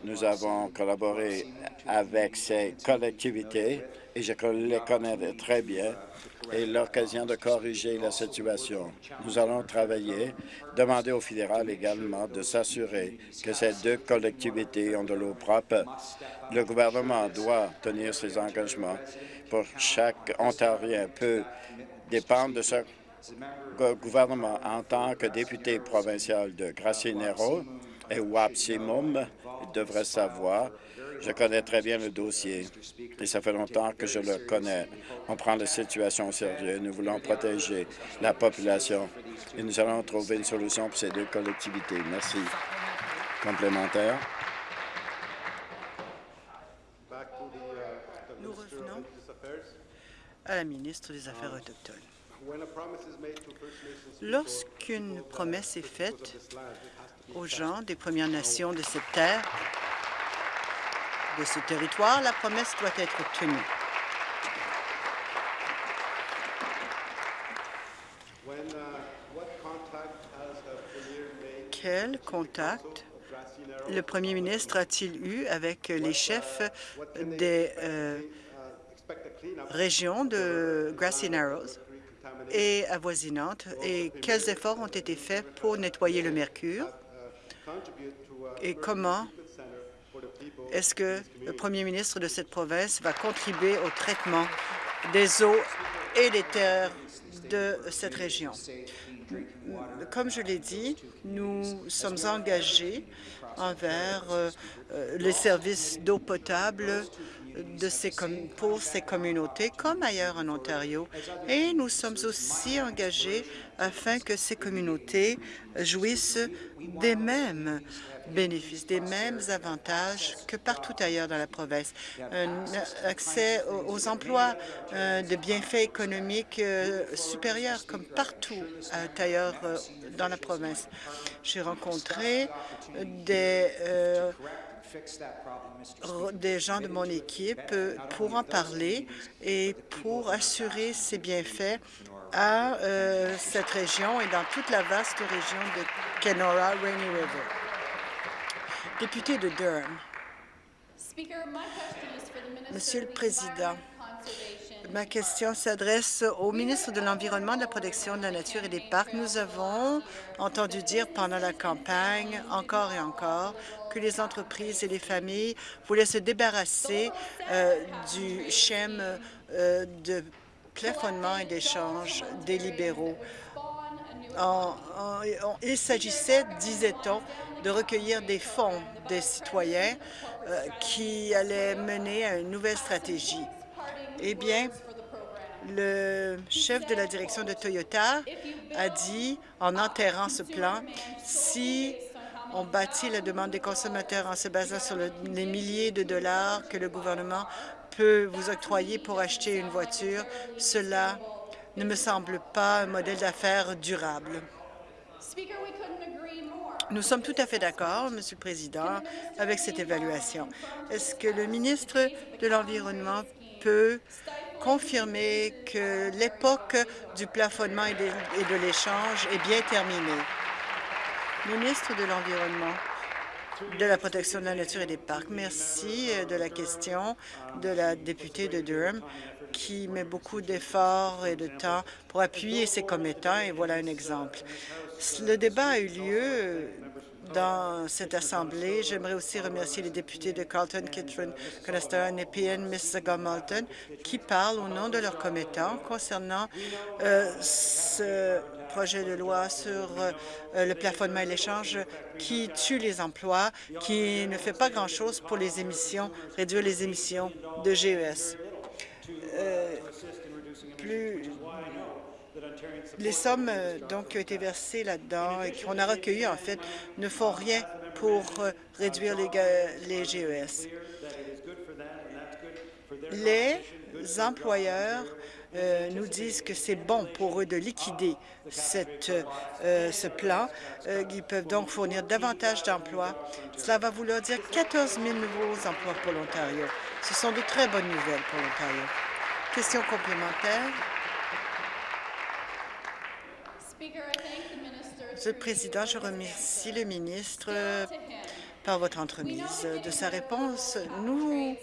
Nous avons collaboré avec ces collectivités et je les connais très bien et l'occasion de corriger la situation. Nous allons travailler, demander au fédéral également de s'assurer que ces deux collectivités ont de l'eau propre. Le gouvernement doit tenir ses engagements pour chaque Ontarien peut dépendre de ce gouvernement en tant que député provincial de Grassinero et Wapsimum devrait savoir je connais très bien le dossier et ça fait longtemps que je le connais. On prend la situation au sérieux. Nous voulons protéger la population et nous allons trouver une solution pour ces deux collectivités. Merci. Complémentaire. Nous revenons à la ministre des Affaires autochtones. Lorsqu'une promesse est faite aux gens des Premières Nations de cette terre, de ce territoire, la promesse doit être tenue. Quel contact le premier ministre a-t-il eu avec les chefs des euh, régions de Grassy Narrows? Et avoisinantes et quels efforts ont été faits pour nettoyer le mercure? Et comment est-ce que le premier ministre de cette province va contribuer au traitement des eaux et des terres de cette région? Comme je l'ai dit, nous sommes engagés envers euh, euh, les services d'eau potable de ces pour ces communautés, comme ailleurs en Ontario. Et nous sommes aussi engagés afin que ces communautés jouissent des mêmes bénéficient des mêmes avantages que partout ailleurs dans la province. Un accès aux emplois, euh, de bienfaits économiques euh, supérieurs comme partout ailleurs euh, dans la province. J'ai rencontré des des gens de mon équipe pour en parler et pour assurer ces bienfaits à cette région et dans toute la vaste région de Kenora Rainy River. Député de Durham. Monsieur le Président, ma question s'adresse au ministre de l'Environnement, de la Protection de la Nature et des Parcs. Nous avons entendu dire pendant la campagne, encore et encore, que les entreprises et les familles voulaient se débarrasser euh, du schème euh, de plafonnement et d'échange des libéraux. il s'agissait, disait-on, de recueillir des fonds des citoyens euh, qui allaient mener à une nouvelle stratégie. Eh bien, le chef de la direction de Toyota a dit, en enterrant ce plan, si on bâtit la demande des consommateurs en se basant sur les milliers de dollars que le gouvernement peut vous octroyer pour acheter une voiture, cela ne me semble pas un modèle d'affaires durable. Nous sommes tout à fait d'accord, Monsieur le Président, avec cette évaluation. Est-ce que le ministre de l'Environnement peut confirmer que l'époque du plafonnement et de, l'échange est bien terminée? Ministre de l'Environnement de la protection de la nature et des parcs. Merci euh, de la question de la députée de Durham qui met beaucoup d'efforts et de temps pour appuyer ses commettants, et voilà un exemple. Le débat a eu lieu dans cette Assemblée. J'aimerais aussi remercier les députés de Carlton, Kitron, Conestar, Nepean, Mississauga, Malton, qui parlent au nom de leurs commettants concernant euh, ce projet de loi sur euh, le plafonnement et l'échange qui tue les emplois, qui ne fait pas grand-chose pour les émissions, réduire les émissions de GES. Euh, plus les sommes euh, donc qui ont été versées là-dedans et qu'on a recueillies, en fait, ne font rien pour euh, réduire les, les GES. Les employeurs euh, nous disent que c'est bon pour eux de liquider ce plan. ils peuvent donc fournir davantage d'emplois. Cela va vouloir dire 14 000 nouveaux emplois pour l'Ontario. Ce sont de très bonnes nouvelles pour l'Ontario. Question complémentaire. Monsieur le Président, je remercie le ministre par votre entremise de sa réponse. Nous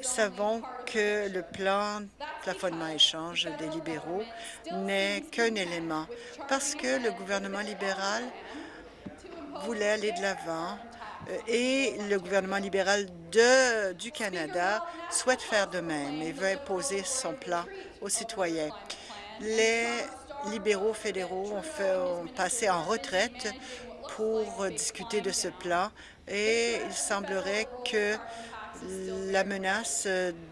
savons que le plan plafonnement échange des libéraux n'est qu'un élément. parce que le gouvernement libéral voulait aller de l'avant euh, et le gouvernement libéral de, du Canada souhaite faire de même et veut imposer son plan aux citoyens. Les libéraux fédéraux ont, fait, passé en retraite pour discuter de ce plan et il semblerait que la menace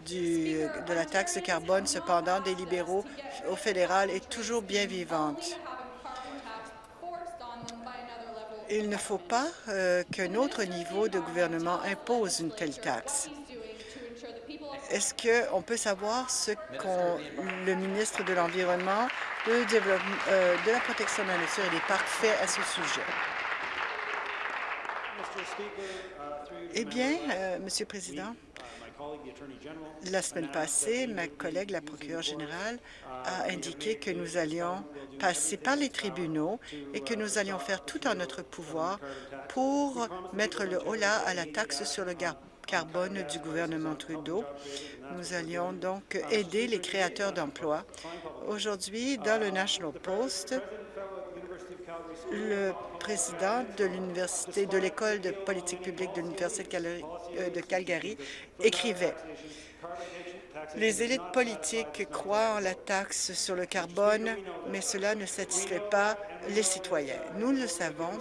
du, de la taxe carbone, cependant, des libéraux au fédéral est toujours bien vivante. Il ne faut pas euh, qu'un autre niveau de gouvernement impose une telle taxe. Est-ce qu'on peut savoir ce que le ministre de l'Environnement, euh, de la protection de la nature et des parcs fait à ce sujet? Eh bien, euh, Monsieur le Président, la semaine passée, ma collègue, la procureure générale, a indiqué que nous allions passer par les tribunaux et que nous allions faire tout en notre pouvoir pour mettre le holà à la taxe sur le carbone du gouvernement Trudeau. Nous allions donc aider les créateurs d'emplois. Aujourd'hui, dans le National Post, le président de l'université de l'école de politique publique de l'université de Calgary écrivait les élites politiques croient en la taxe sur le carbone, mais cela ne satisfait pas les citoyens. Nous le savons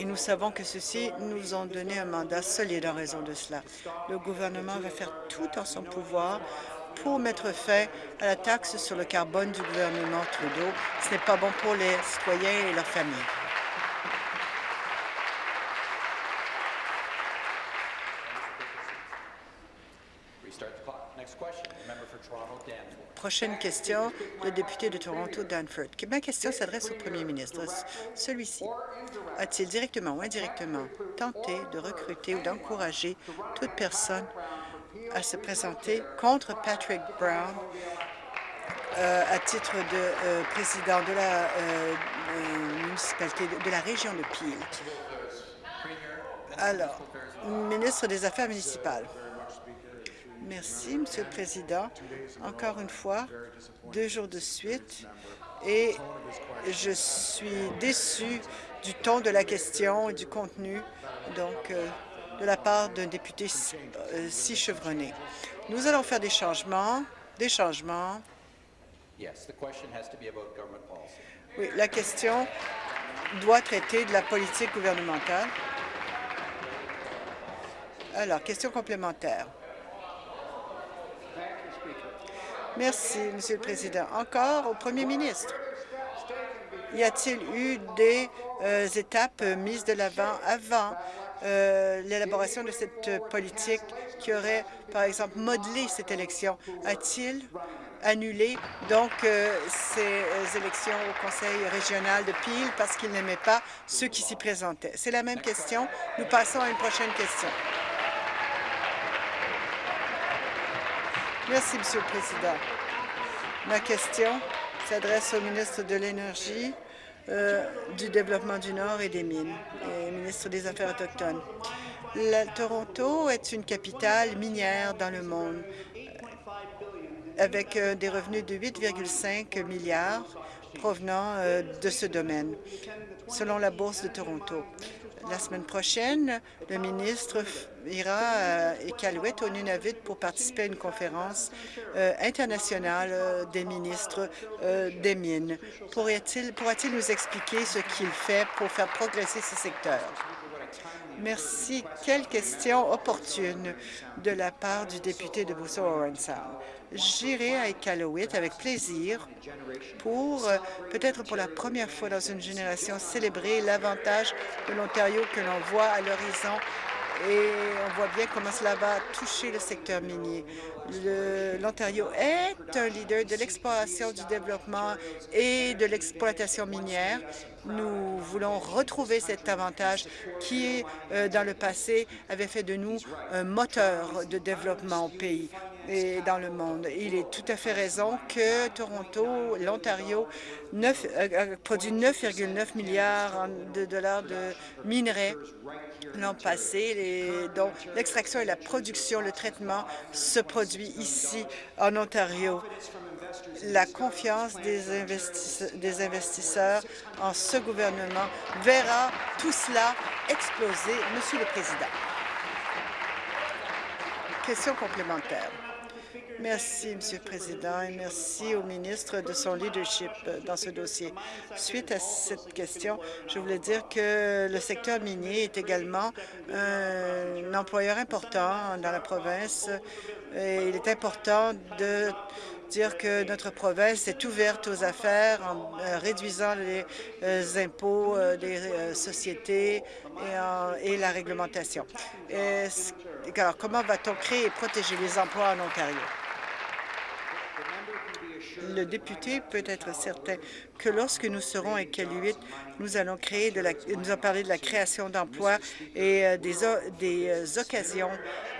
et nous savons que ceux-ci nous ont donné un mandat solide en raison de cela. Le gouvernement va faire tout en son pouvoir pour mettre fin à la taxe sur le carbone du gouvernement Trudeau. Ce n'est pas bon pour les citoyens et leurs familles. Prochaine question, le député de Toronto, Danford. Ma question s'adresse au premier ministre. Celui-ci a-t-il directement ou indirectement tenté de recruter ou d'encourager toute personne à se présenter contre Patrick Brown euh, à titre de euh, président de la euh, municipalité de, la région de Peel? Alors, ministre des Affaires municipales. Merci, Monsieur le Président. Encore une fois, deux jours de suite, et je suis déçu du ton de la question et du contenu donc, de la part d'un député si chevronné. Nous allons faire des changements, des changements. Oui, la question doit traiter de la politique gouvernementale. Alors, question complémentaire. Merci, Monsieur le Président. Encore au Premier ministre. Y a-t-il eu des euh, étapes mises de l'avant avant euh, l'élaboration de cette politique qui aurait, par exemple, modelé cette élection? A-t-il annulé donc euh, ces élections au Conseil régional de Peel parce qu'il n'aimait pas ceux qui s'y présentaient? C'est la même question. Nous passons à une prochaine question. Merci, Monsieur le Président. Ma question s'adresse au ministre de l'Énergie, euh, du Développement du Nord et des Mines, et ministre des Affaires autochtones. Toronto est une capitale minière dans le monde, euh, avec euh, des revenus de 8,5 milliards provenant de ce domaine, selon la Bourse de Toronto. La semaine prochaine, le ministre ira à Iqaluit, au Nunavut, pour participer à une conférence euh, internationale euh, des ministres euh, des mines. Pourra-t-il nous expliquer ce qu'il fait pour faire progresser ce secteur? Merci. Quelle question opportune de la part du député de Busso Owen Sound. J'irai à Iqaluit avec plaisir pour, peut-être pour la première fois dans une génération, célébrer l'avantage de l'Ontario que l'on voit à l'horizon et on voit bien comment cela va toucher le secteur minier. L'Ontario est un leader de l'exploration, du développement et de l'exploitation minière. Nous voulons retrouver cet avantage qui, euh, dans le passé, avait fait de nous un moteur de développement au pays et dans le monde. Il est tout à fait raison que Toronto, l'Ontario, euh, produit 9,9 milliards de dollars de minerais l'an passé, dont l'extraction et la production, le traitement se produit ici en Ontario. La confiance des investisseurs en ce gouvernement verra tout cela exploser. Monsieur le Président. Question complémentaire. Merci, Monsieur le Président, et merci au ministre de son leadership dans ce dossier. Suite à cette question, je voulais dire que le secteur minier est également un employeur important dans la province. Et il est important de dire que notre province est ouverte aux affaires en euh, réduisant les euh, impôts euh, des sociétés et, la réglementation. alors, comment va-t-on créer et protéger les emplois en Ontario? Le député peut être certain que lorsque nous serons à Iqaluit, nous allons créer nous allons parler de la création d'emplois et euh, des, des euh, occasions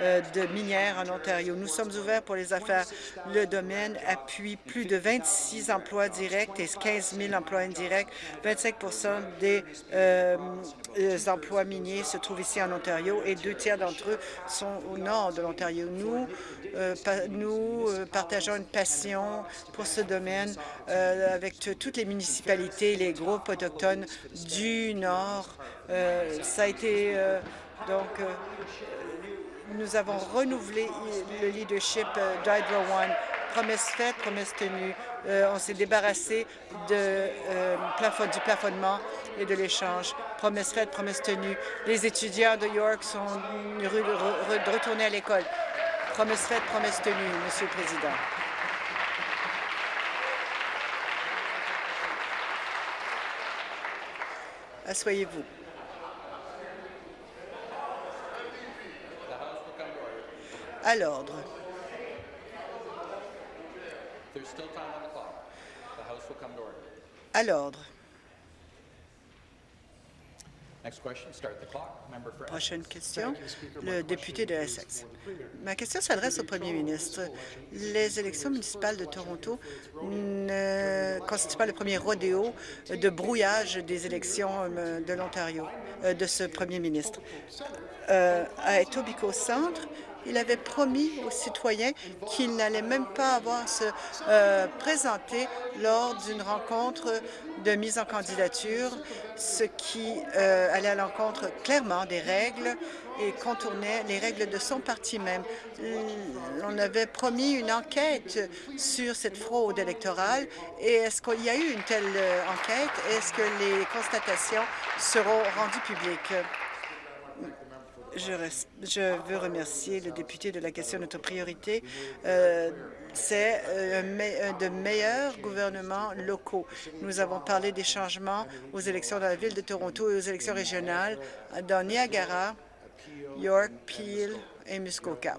euh, de minières en Ontario. Nous sommes ouverts pour les affaires. Le domaine appuie plus de 26 emplois directs et 15 000 emplois indirects. 25% des emplois miniers se trouvent ici en Ontario et deux tiers d'entre eux sont au nord de l'Ontario. Nous, nous partageons une passion pour ce domaine avec toutes les municipalités, les groupes autochtones du Nord. Euh, ça a été euh, donc euh, nous avons renouvelé le leadership d'Hydro One. Promesse faite, promesse tenue. on s'est débarrassé du plafonnement et de l'échange. Promesse faite, promesse tenue. Les étudiants de York sont retournés à l'école. Promesse faite, promesse tenue, Monsieur le Président. Assoyez-vous. À l'ordre. À l'ordre. Prochaine question, le député de Essex. Ma question s'adresse au premier ministre. Les élections municipales de Toronto ne constituent pas le premier rodéo de brouillage des élections euh, de l'Ontario, euh, de ce premier ministre. Euh, à Etobicoke Centre, il avait promis aux citoyens qu'il n'allait même pas avoir à se présenter lors d'une rencontre de mise en candidature, ce qui euh, allait à l'encontre clairement des règles et contournait les règles de son parti même. On avait promis une enquête sur cette fraude électorale et est-ce qu'il y a eu une telle euh, enquête? Est-ce que les constatations seront rendues publiques? Je, veux remercier le député de la question notre priorité. Euh, c'est euh, de meilleurs gouvernements locaux. Nous avons parlé des changements aux élections dans la ville de Toronto et aux élections régionales dans Niagara, York, Peel et Muskoka.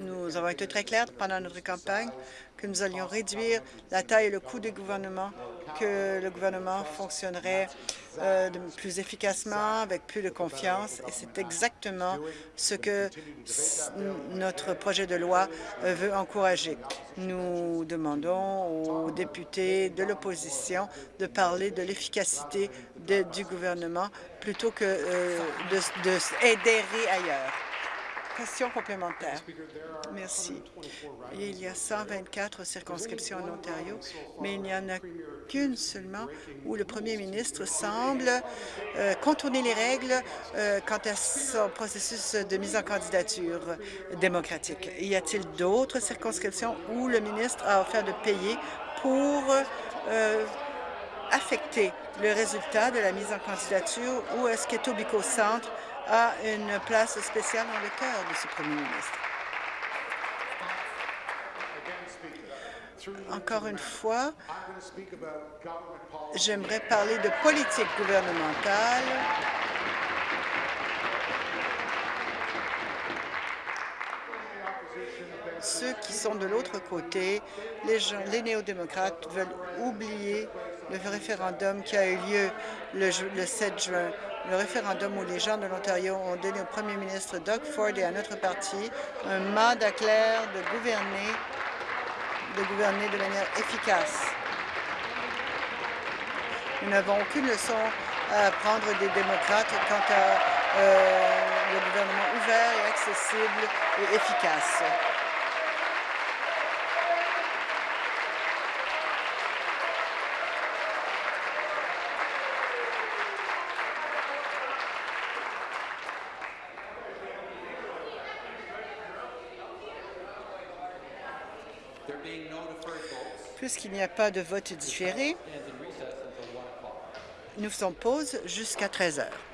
Nous avons été très clairs pendant notre campagne que nous allions réduire la taille et le coût du gouvernement, que le gouvernement fonctionnerait euh, plus efficacement, avec plus de confiance. Et c'est exactement ce que notre projet de loi euh, veut encourager. Nous demandons aux députés de l'opposition de parler de l'efficacité du gouvernement plutôt que euh, de, de ailleurs. Question complémentaire. Merci. Il y a 124 circonscriptions en Ontario, mais il n'y en a qu'une seulement où le premier ministre semble euh, contourner les règles euh, quant à son processus de mise en candidature démocratique. Y a-t-il d'autres circonscriptions où le ministre a offert de payer pour euh, affecter le résultat de la mise en candidature ou est-ce qu'Etobicoke Centre a une place spéciale dans le cœur de ce premier ministre. Encore une fois, j'aimerais parler de politique gouvernementale ceux qui sont de l'autre côté, les, néo-démocrates, veulent oublier le référendum qui a eu lieu le, le 7 juin le référendum où les gens de l'Ontario ont donné au premier ministre Doug Ford et à notre parti un mandat clair de gouverner, de gouverner de manière efficace. Nous n'avons aucune leçon à prendre des démocrates quant à euh, le gouvernement ouvert accessible et efficace. Puisqu'il n'y a pas de vote différé, nous faisons pause jusqu'à 13 heures.